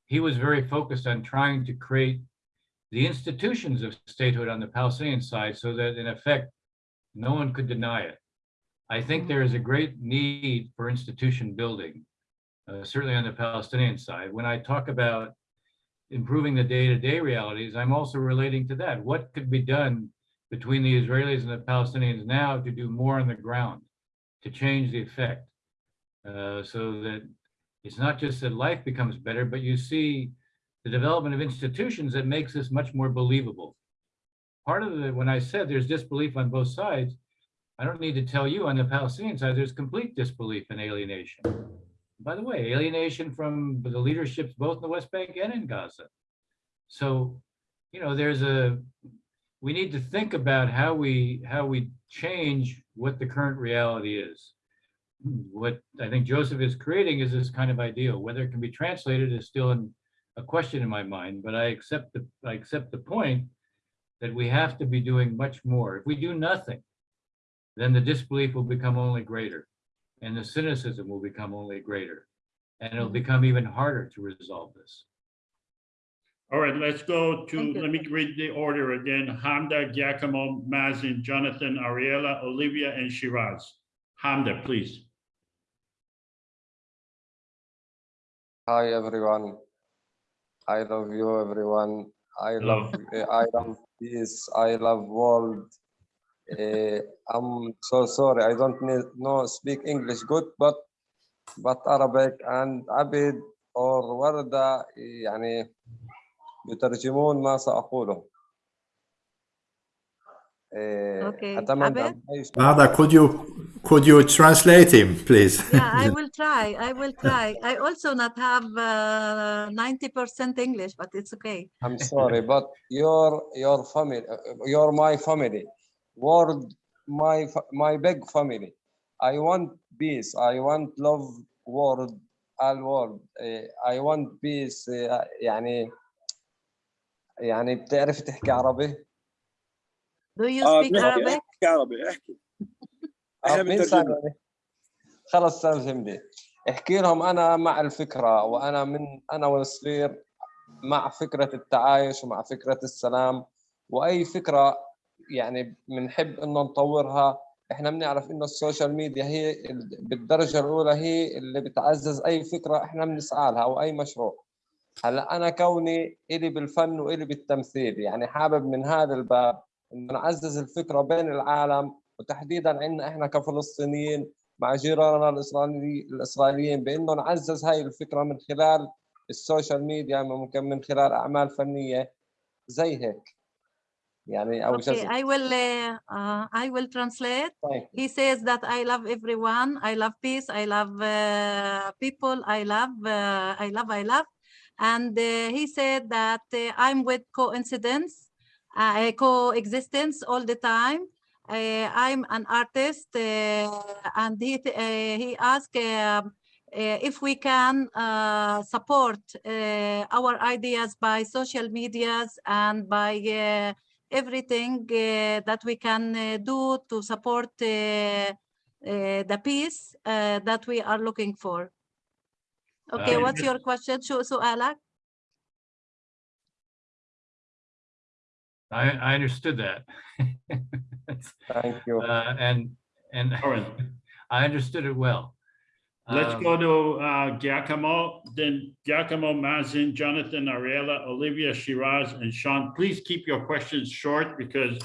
he was very focused on trying to create the institutions of statehood on the Palestinian side so that in effect, no one could deny it. I think there is a great need for institution building, uh, certainly on the Palestinian side. When I talk about improving the day-to-day realities, I'm also relating to that. What could be done between the Israelis and the Palestinians now to do more on the ground, to change the effect, uh, so that it's not just that life becomes better, but you see the development of institutions that makes this much more believable. Part of the, when I said there's disbelief on both sides, I don't need to tell you on the Palestinian side, there's complete disbelief and alienation. By the way, alienation from the leaderships both in the West Bank and in Gaza. So, you know, there's a, we need to think about how we, how we change what the current reality is. What I think Joseph is creating is this kind of ideal. Whether it can be translated is still in, a question in my mind, but I accept the, I accept the point that we have to be doing much more. If we do nothing, then the disbelief will become only greater and the cynicism will become only greater. And it'll mm-hmm. become even harder to resolve this. All right, let's go to, let me read the order again. Hamdi, Giacomo, Mazin, Jonathan, Ariella, Olivia, and Shiraz. Hamdi, please. Hi everyone. I love you everyone. I love I love peace. I love world. Uh, I'm so sorry. I don't know speak English good, but but Arabic and Abed or وردة يعني يترجمون ما سأقوله. Okay. okay. Nada, could you could you translate him, please? yeah, I will try. I will try. I also not have uh, ninety percent English, but it's okay. I'm sorry, but your your family, uh, you're my family. World, my my big family. I want peace. I want love. World, all world. Eh, I want peace. eh, يعني يعني بتعرف تحكي عربي؟ Do you آه speak Arabic? احكي عربي احكي إحنا آه، بنترجم؟ خلص ترجم لي. احكي لهم أنا مع الفكرة وأنا من أنا والصغير مع فكرة التعايش ومع فكرة السلام وأي فكرة يعني بنحب إنه نطورها. إحنا بنعرف إنه السوشيال ميديا هي ال- بالدرجة الأولى هي اللي بتعزز أي فكرة إحنا بنسعى لها أو أي مشروع. هلأ أنا كوني إلي بالفن وإلي بالتمثيل يعني حابب من هذا الباب إنه نعزز الفكرة بين العالم وتحديدا عندنا إحنا كفلسطينيين مع جيراننا الاسرائيلي الإسرائيليين بإنه نعزز هاي الفكرة من خلال السوشيال ميديا ممكن من خلال أعمال فنية زي هيك. يعني او Okay, جزء I will (laughs) uh, uh, I will translate. طيب He says that I love everyone. I love peace. I love uh, people. I love uh, I love I love. And uh, he said that uh, I'm with coincidence, uh, coexistence all the time. Uh, I'm an artist, uh, and he th- uh, he asked uh, uh, if we can uh, support uh, our ideas by social medias and by uh, everything uh, that we can uh, do to support uh, the peace that we are looking for. Okay, uh, what's your question, So, so Alak. I, I understood that. (laughs) Thank you. Uh, and and (laughs) I understood it well. Let's Um, go to uh, Giacomo, then Giacomo, Mazin, Jonathan, Ariella, Olivia, Shiraz, and Sean. Please keep your questions short because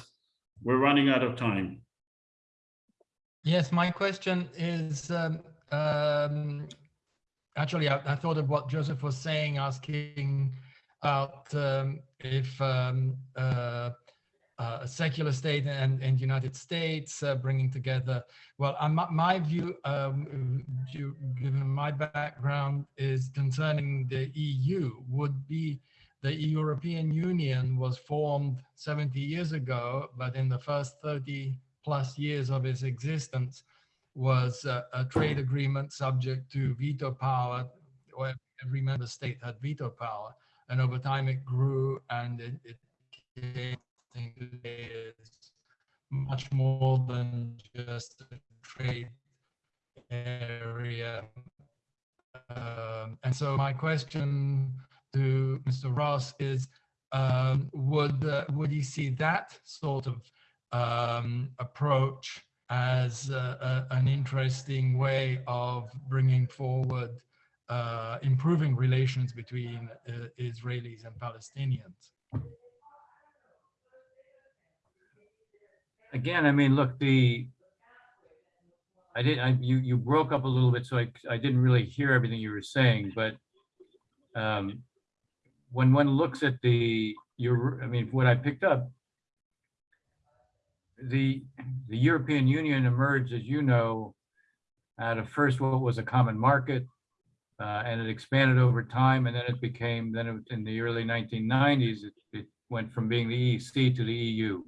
we're running out of time. Yes, my question is, um, um, actually, I, I thought of what Joseph was saying, asking about um, if um, uh, uh, a secular state and, and United States uh, bringing together. Well, uh, my, view, um, given my background, is concerning the EU would be the European Union was formed 70 years ago, but in the first 30 plus years of its existence was a, a trade agreement subject to veto power, where every member state had veto power. And over time it grew and it, it became is much more than just a trade area um, and so my question to Mr. Ross is, um, would uh, would he see that sort of um, approach as uh, a, an interesting way of bringing forward uh, improving relations between uh, Israelis and Palestinians? Again, I mean, look, the, I did, I, you, you broke up a little bit, so I, I didn't really hear everything you were saying, but um, when one looks at the, your, I mean, what I picked up, the, the European Union emerged, as you know, out of first what was a common market, uh, and it expanded over time, and then it became, then it, in the early 1990s, it, it went from being the EC to the EU.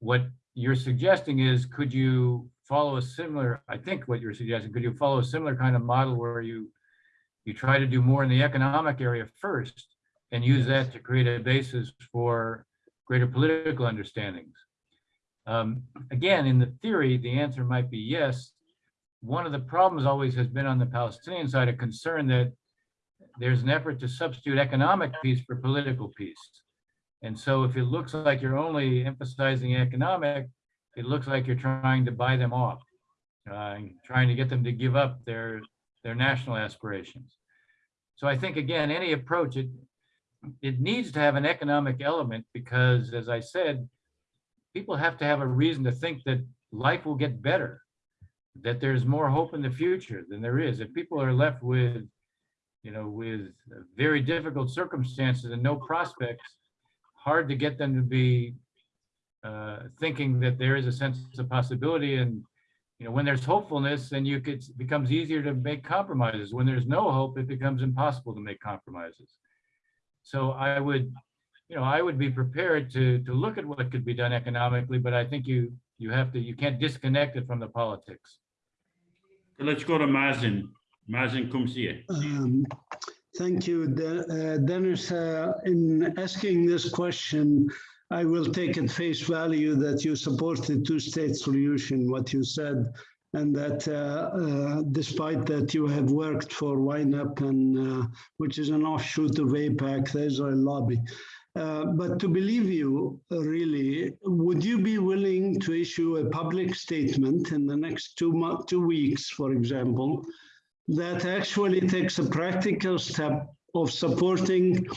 What you're suggesting is, could you follow a similar, I think what you're suggesting, could you follow a similar kind of model where you, you try to do more in the economic area first and use that to create a basis for greater political understandings? Um, again, in the theory, the answer might be yes. One of the problems always has been on the Palestinian side, a concern that there's an effort to substitute economic peace for political peace. And so if it looks like you're only emphasizing economic, it looks like you're trying to buy them off, uh, trying to get them to give up their, their national aspirations. So I think, again, any approach, it, it needs to have an economic element because, as I said, people have to have a reason to think that life will get better, that there's more hope in the future than there is. If people are left with, you know, with very difficult circumstances and no prospects, hard to get them to be uh, thinking that there is a sense of possibility and you know when there's hopefulness then you could it becomes easier to make compromises when there's no hope it becomes impossible to make compromises so i would you know i would be prepared to to look at what could be done economically but i think you you have to you can't disconnect it from the politics let's go to Mazin. Mazin Qumsiyeh. Um, Thank you, De- uh, Dennis. Uh, In asking this question, I will take at face value that you support the two-state solution, what you said, and that uh, uh, despite that you have worked for WINEP, and, uh, which is an offshoot of AIPAC, the Israel lobby. Uh, But to believe you, really, would you be willing to issue a public statement in the next two two weeks, for example, that actually takes a practical step of supporting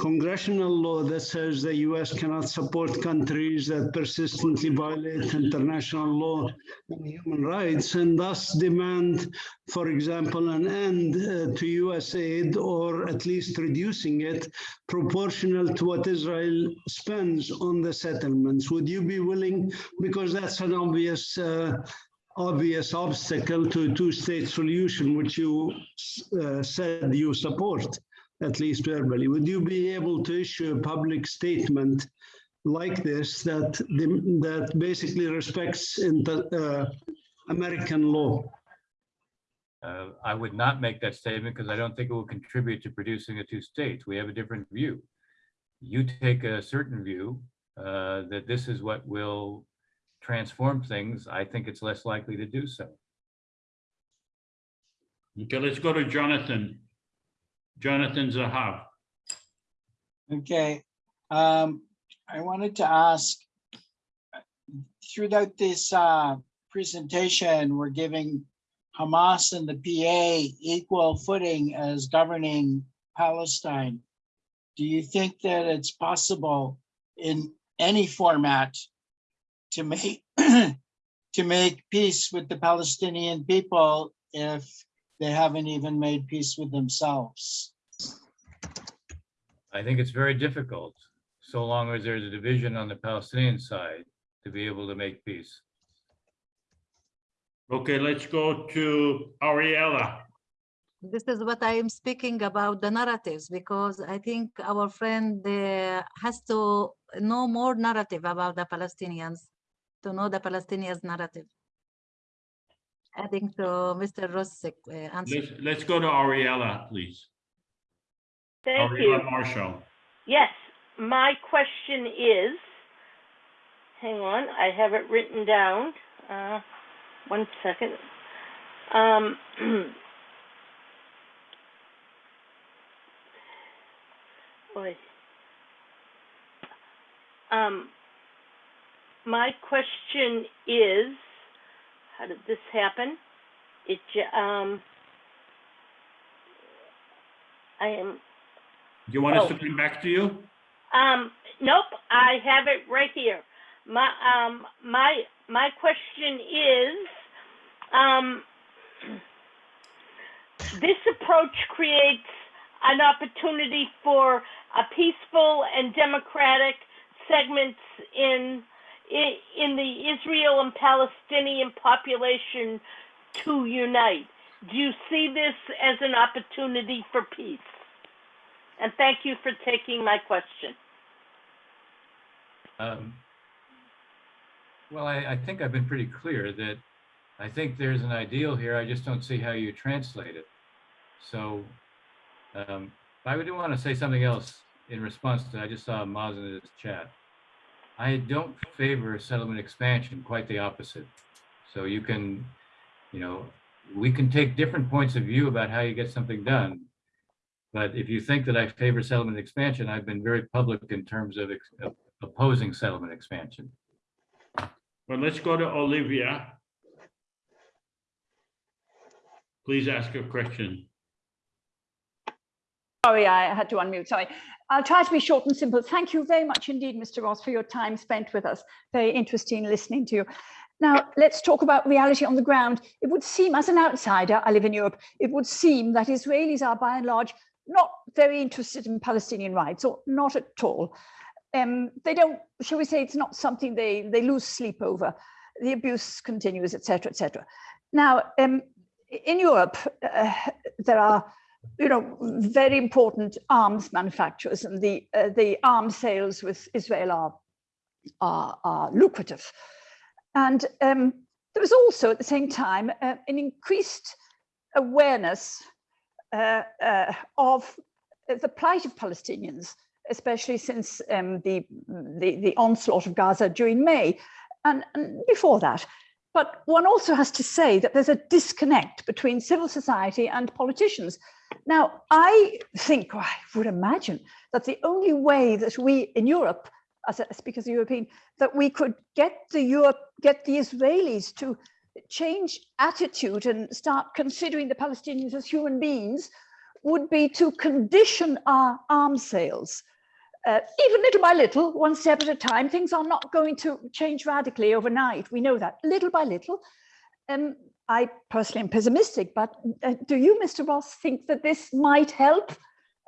congressional law that says the US cannot support countries that persistently violate international law and human rights and thus demand, for example, an end uh, to US aid or at least reducing it proportional to what Israel spends on the settlements. Would you be willing, because that's an obvious uh, obvious obstacle to a two-state solution, which you uh, said you support, at least verbally. Would you be able to issue a public statement like this that that basically respects inter, uh, American law? Uh, I would not make that statement because I don't think it will contribute to producing a two states. We have a different view. You take a certain view uh, that this is what will transform things. I think it's less likely to do so. Okay, let's go to Jonathan. Jonathan Zahav. Okay, um, I wanted to ask, throughout this, uh, presentation, we're giving Hamas and the PA equal footing as governing Palestine. Do you think that it's possible in any format to make, (clears throat) to make peace with the Palestinian people if they haven't even made peace with themselves? I think it's very difficult, so long as there's a division on the Palestinian side, to be able to make peace. Okay, let's go to Ariella. This is what I am speaking about the narratives because I think our friend uh, has to know more narrative about the Palestinians, to know the Palestinians narrative. Adding to Mr. Ross's uh, eh, answer. Let's, let's, go to Ariella, please. Thank Ariella you. Marshall. Yes, my question is, hang on, I have it written down. Uh, one second. Um, (clears throat) boy. Um, my question is, how did this happen? It, um, I am, Do you want us Oh. to come back to you? um, nope, I have it right here. My, um, my, my question is, um, this approach creates an opportunity for a peaceful and democratic segments in, in, the Israel and Palestinian population to unite. Do you see this as an opportunity for peace? And thank you for taking my question. Um, Well, I, I think I've been pretty clear that I think there's an ideal here. I just don't see how you translate it. So um, I would want to say something else in response to, I just saw Maz in his chat. I don't favor settlement expansion, quite the opposite. So you can, you know, we can take different points of view about how you get something done. But if you think that I favor settlement expansion, I've been very public in terms of ex- of opposing settlement expansion. Well, let's go to Olivia. Please ask your question. Sorry, I had to unmute, sorry. I'll try to be short and simple. Thank you very much indeed, Mr. Ross, for your time spent with us. Very interesting listening to you. Now, let's talk about reality on the ground. It would seem, as an outsider, I live in Europe, it would seem that Israelis are by and large not very interested in Palestinian rights, or not at all. Um, they don't, shall we say, it's not something they, they lose sleep over. The abuse continues, etc., etc. Now, um, in Europe, uh, there are you know, very important arms manufacturers and the, uh, the arms sales with Israel are, are, are lucrative. And um, there was also at the same time uh, an increased awareness uh, uh, of the plight of Palestinians, especially since um, the, the, the onslaught of Gaza during May and, and before that. But one also has to say that there's a disconnect between civil society and politicians. Now, I think, or I would imagine, that the only way that we in Europe, as a speaker as a European, that we could get the Europe, get the Israelis to change attitude and start considering the Palestinians as human beings would be to condition our arms sales. Uh, even little by little, one step at a time, things are not going to change radically overnight. We know that little by little. Um, I personally am pessimistic, but uh, do you, Mr. Ross, think that this might help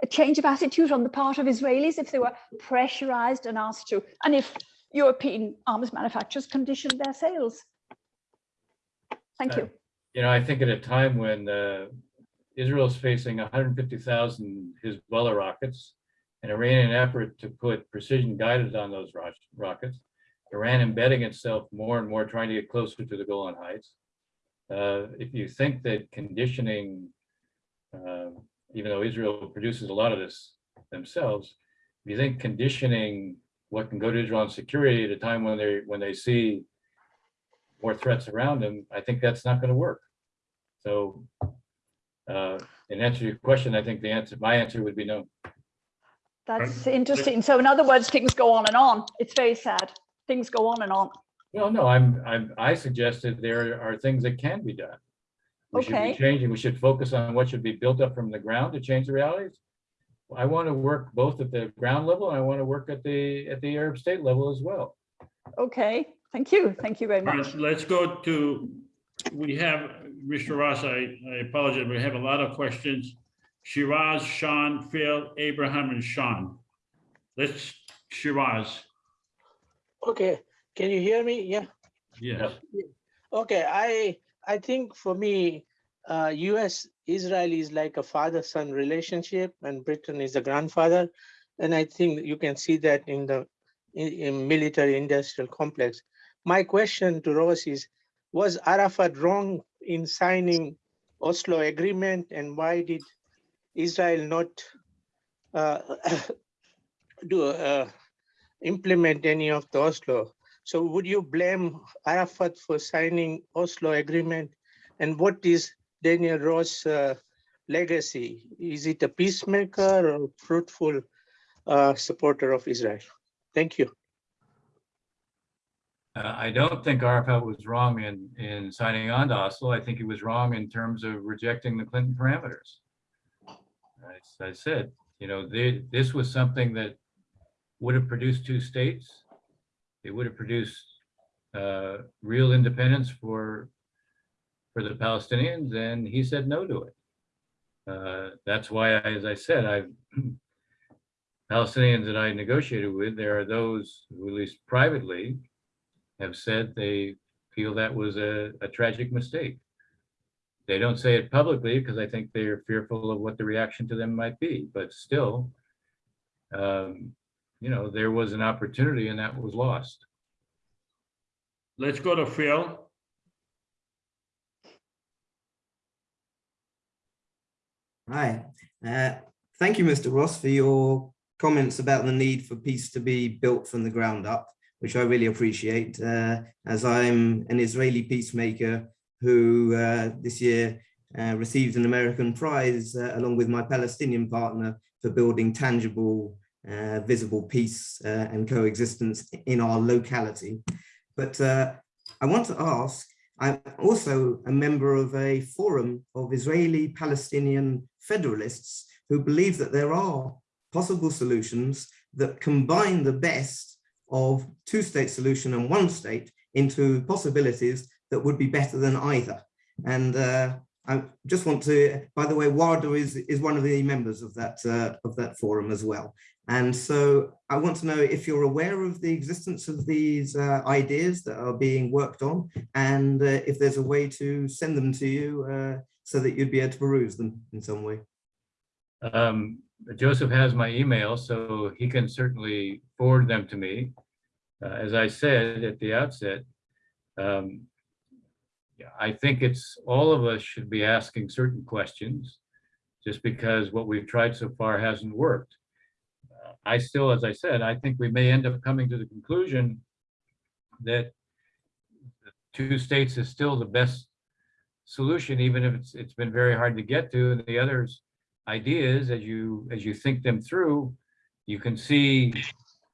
a change of attitude on the part of Israelis if they were pressurized and asked to, and if European arms manufacturers conditioned their sales? Thank you. You know, I think at a time when uh, is facing 150,000 Hezbollah rockets, an Iranian effort to put precision guided on those ro- rockets, Iran embedding itself more and more, trying to get closer to the Golan Heights. Uh, if you think that conditioning, uh, even though Israel produces a lot of this themselves, if you think conditioning what can go to Israel on security at a time when they when they see more threats around them, I think that's not going to work. So, uh, in answer to your question, I think the answer, my answer would be no. That's interesting. So in other words, things go on and on. It's very sad. Things go on and on. Well, no, I'm, I'm, I suggested there are things that can be done. We should be changing, we should focus on what should be built up from the ground to change the realities. I want to work both at the ground level and I want to work at the, at the Arab state level as well. Okay, thank you. Thank you very All much. right, Let's go to, we have, Mr. Ross, I, I apologize, we have a lot of questions. Shiraz, Sean, Phil, Abraham, and Sean. Let's, Shiraz, Okay, can you hear me? Yeah. yes. Okay, I I think for me, uh, U.S. Israel is like a father-son relationship, and Britain is the grandfather, and I think you can see that in the in, in military-industrial complex. My question to Ross is: Was Arafat wrong in signing Oslo agreement, and why did Israel not uh, (coughs) do uh, implement any of the Oslo? So would you blame Arafat for signing Oslo agreement? And what is Daniel Ross' uh, legacy? Is it a peacemaker or a fruitful uh, supporter of Israel. Thank you. Uh, I don't think Arafat was wrong in, in signing on to Oslo. I think he was wrong in terms of rejecting the Clinton parameters. As I said, you know, the, this was something that would have produced two states. It would have produced uh, real independence for, for the Palestinians, and he said no to it. Uh, That's why, I- as I said, I, (clears throat) Palestinians that I negotiated with, there are those who, at least privately, have said they feel that was a, a tragic mistake. They don't say it publicly because I think they're fearful of what the reaction to them might be, but still, um, you know, there was an opportunity and that was lost. Let's go to Phil. Hi, uh, thank you, Mr. Ross, for your comments about the need for peace to be built from the ground up, which I really appreciate, uh, as I'm an Israeli peacemaker who uh, this year uh, received an American prize uh, along with my Palestinian partner for building tangible, uh, visible peace uh, and coexistence in our locality. But uh, I want to ask, I'm also a member of a forum of Israeli Palestinian federalists who believe that there are possible solutions that combine the best of two-state solution and one state into possibilities that would be better than either. And uh, I just want to, by the way, WADA is, is one of the members of that, uh, of that forum as well. And so I want to know if you're aware of the existence of these uh, ideas that are being worked on and uh, if there's a way to send them to you uh, so that you'd be able to peruse them in some way. Um, Joseph has my email, so he can certainly forward them to me. Uh, as I said at the outset, um, I think it's, all of us should be asking certain questions just because what we've tried so far hasn't worked. Uh, I still, as I said, I think we may end up coming to the conclusion that two states is still the best solution, even if it's, it's been very hard to get to, and the others ideas, as you, as you think them through, you can see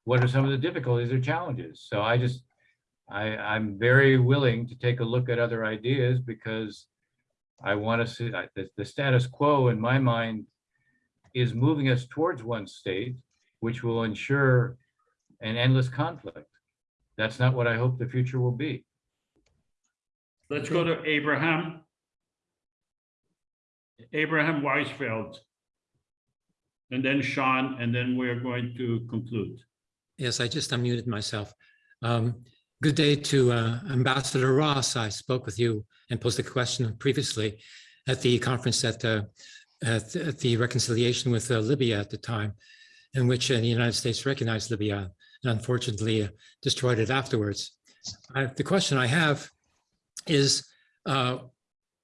what are some of the difficulties or challenges. So I just, I, I'm very willing to take a look at other ideas because I want to see, I- the, the status quo in my mind is moving us towards one state, which will ensure an endless conflict. That's not what I hope the future will be. Let's go to Abraham. Abraham Weizfeld. And then Sean, and then we're going to conclude. Yes, I just unmuted myself. Um, Good day to uh, Ambassador Ross. I spoke with you and posed a question previously at the conference at, uh, at at the reconciliation with uh, Libya at the time, in which uh, the United States recognized Libya and unfortunately uh, destroyed it afterwards. I- The question I have is, uh,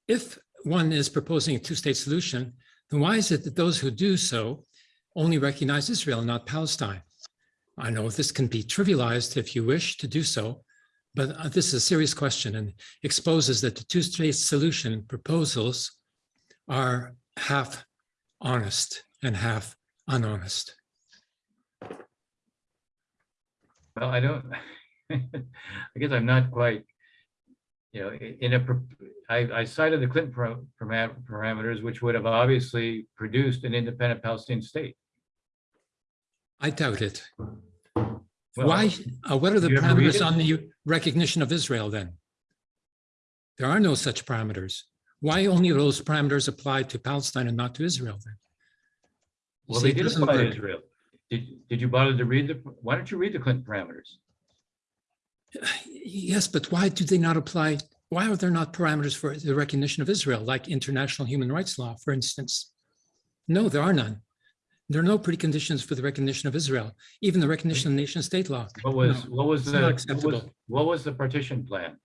if one is proposing a two-state solution, then why is it that those who do so only recognize Israel, and not Palestine? I know this can be trivialized if you wish to do so, but uh, this is a serious question and exposes that the two-state solution proposals are half honest and half unhonest. Well, I don't, (laughs) I guess I'm not quite, you know, i- in a, I, I cited the Clinton param- parameters, which would have obviously produced an independent Palestinian state. I doubt it. Well, Why, uh, what are the you ever read parameters on the recognition of Israel then? There are no such parameters. Why only those parameters apply to Palestine and not to Israel then? You Well, they did apply to. Israel. Did, did you bother to read the, why don't you read the Clinton parameters? (sighs) Yes, but why do they not apply? Why are there not parameters for the recognition of Israel, like international human rights law, for instance? No, there are none. There are no preconditions for the recognition of Israel, even the recognition of nation state law. What was, No, what was the, what was, what was the partition plan?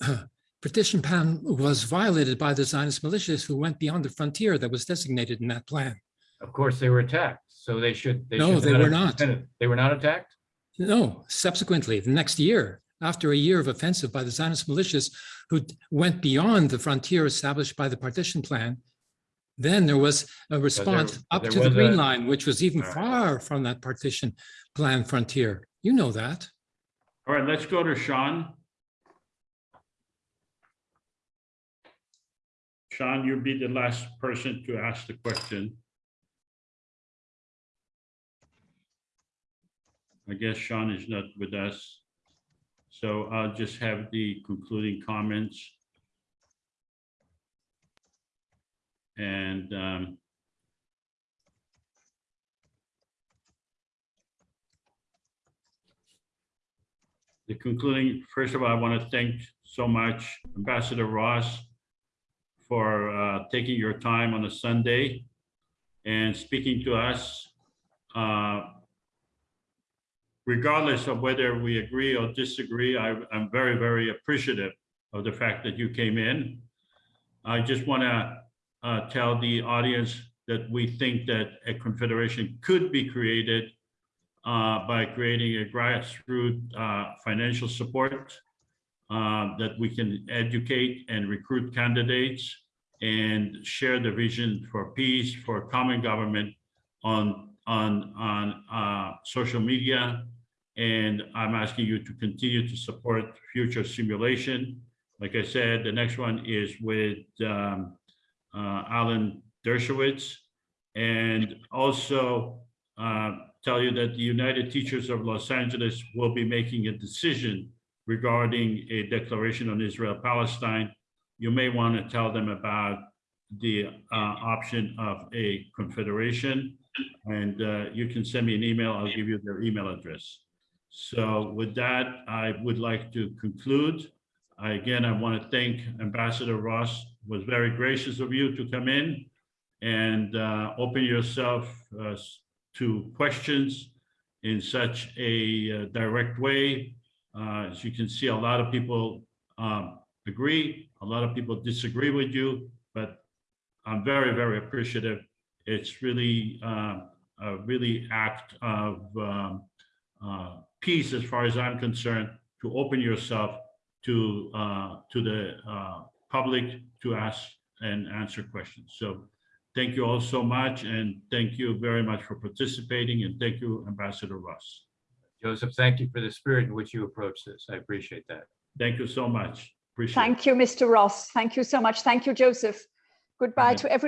(clears throat) partition plan was violated by the Zionist militias who went beyond the frontier that was designated in that plan. Of course, they were attacked, so they should. No, should they were not. defended. They were not attacked? No, subsequently, the next year, after a year of offensive by the Zionist militias who went beyond the frontier established by the partition plan, Then there was a response up there to the Green a- Line, which was even right. far from that partition plan frontier. You know that. All right, let's go to Sean. Sean, you'll be the last person to ask the question. I guess Sean is not with us. So I'll just have the concluding comments. And um, the concluding, first of all, I want to thank so much Ambassador Ross for uh, taking your time on a Sunday and speaking to us. Uh, Regardless of whether we agree or disagree, I- I'm very, very appreciative of the fact that you came in. I just want to tell the audience that we think that a confederation could be created uh, by creating a grassroots uh, financial support uh, that we can educate and recruit candidates and share the vision for peace, for common government on, on, on uh, social media. And I'm asking you to continue to support future simulation. Like I said, the next one is with um, uh, Alan Dershowitz. And also uh, tell you that the United Teachers of Los Angeles will be making a decision regarding a declaration on Israel-Palestine. You may want to tell them about the uh, option of a confederation. And uh, you can send me an email. I'll give you their email address. So with that, I would like to conclude. I, again, I want to thank Ambassador Ross. Was very gracious of you to come in and uh, open yourself uh, to questions in such a uh, direct way. Uh, As you can see, a lot of people um, agree, a lot of people disagree with you, but I'm very, very appreciative. It's really uh, a really act of um, uh, peace, as far as I'm concerned, to open yourself to uh, to the uh, public to ask and answer questions. So thank you all so much, and thank you very much for participating, and thank you, Ambassador Ross. Joseph, thank you for the spirit in which you approach this. I appreciate that. Thank you so much. Appreciate it. Thank you, Mr. Ross. Thank you so much. Thank you, Joseph. Goodbye to everyone.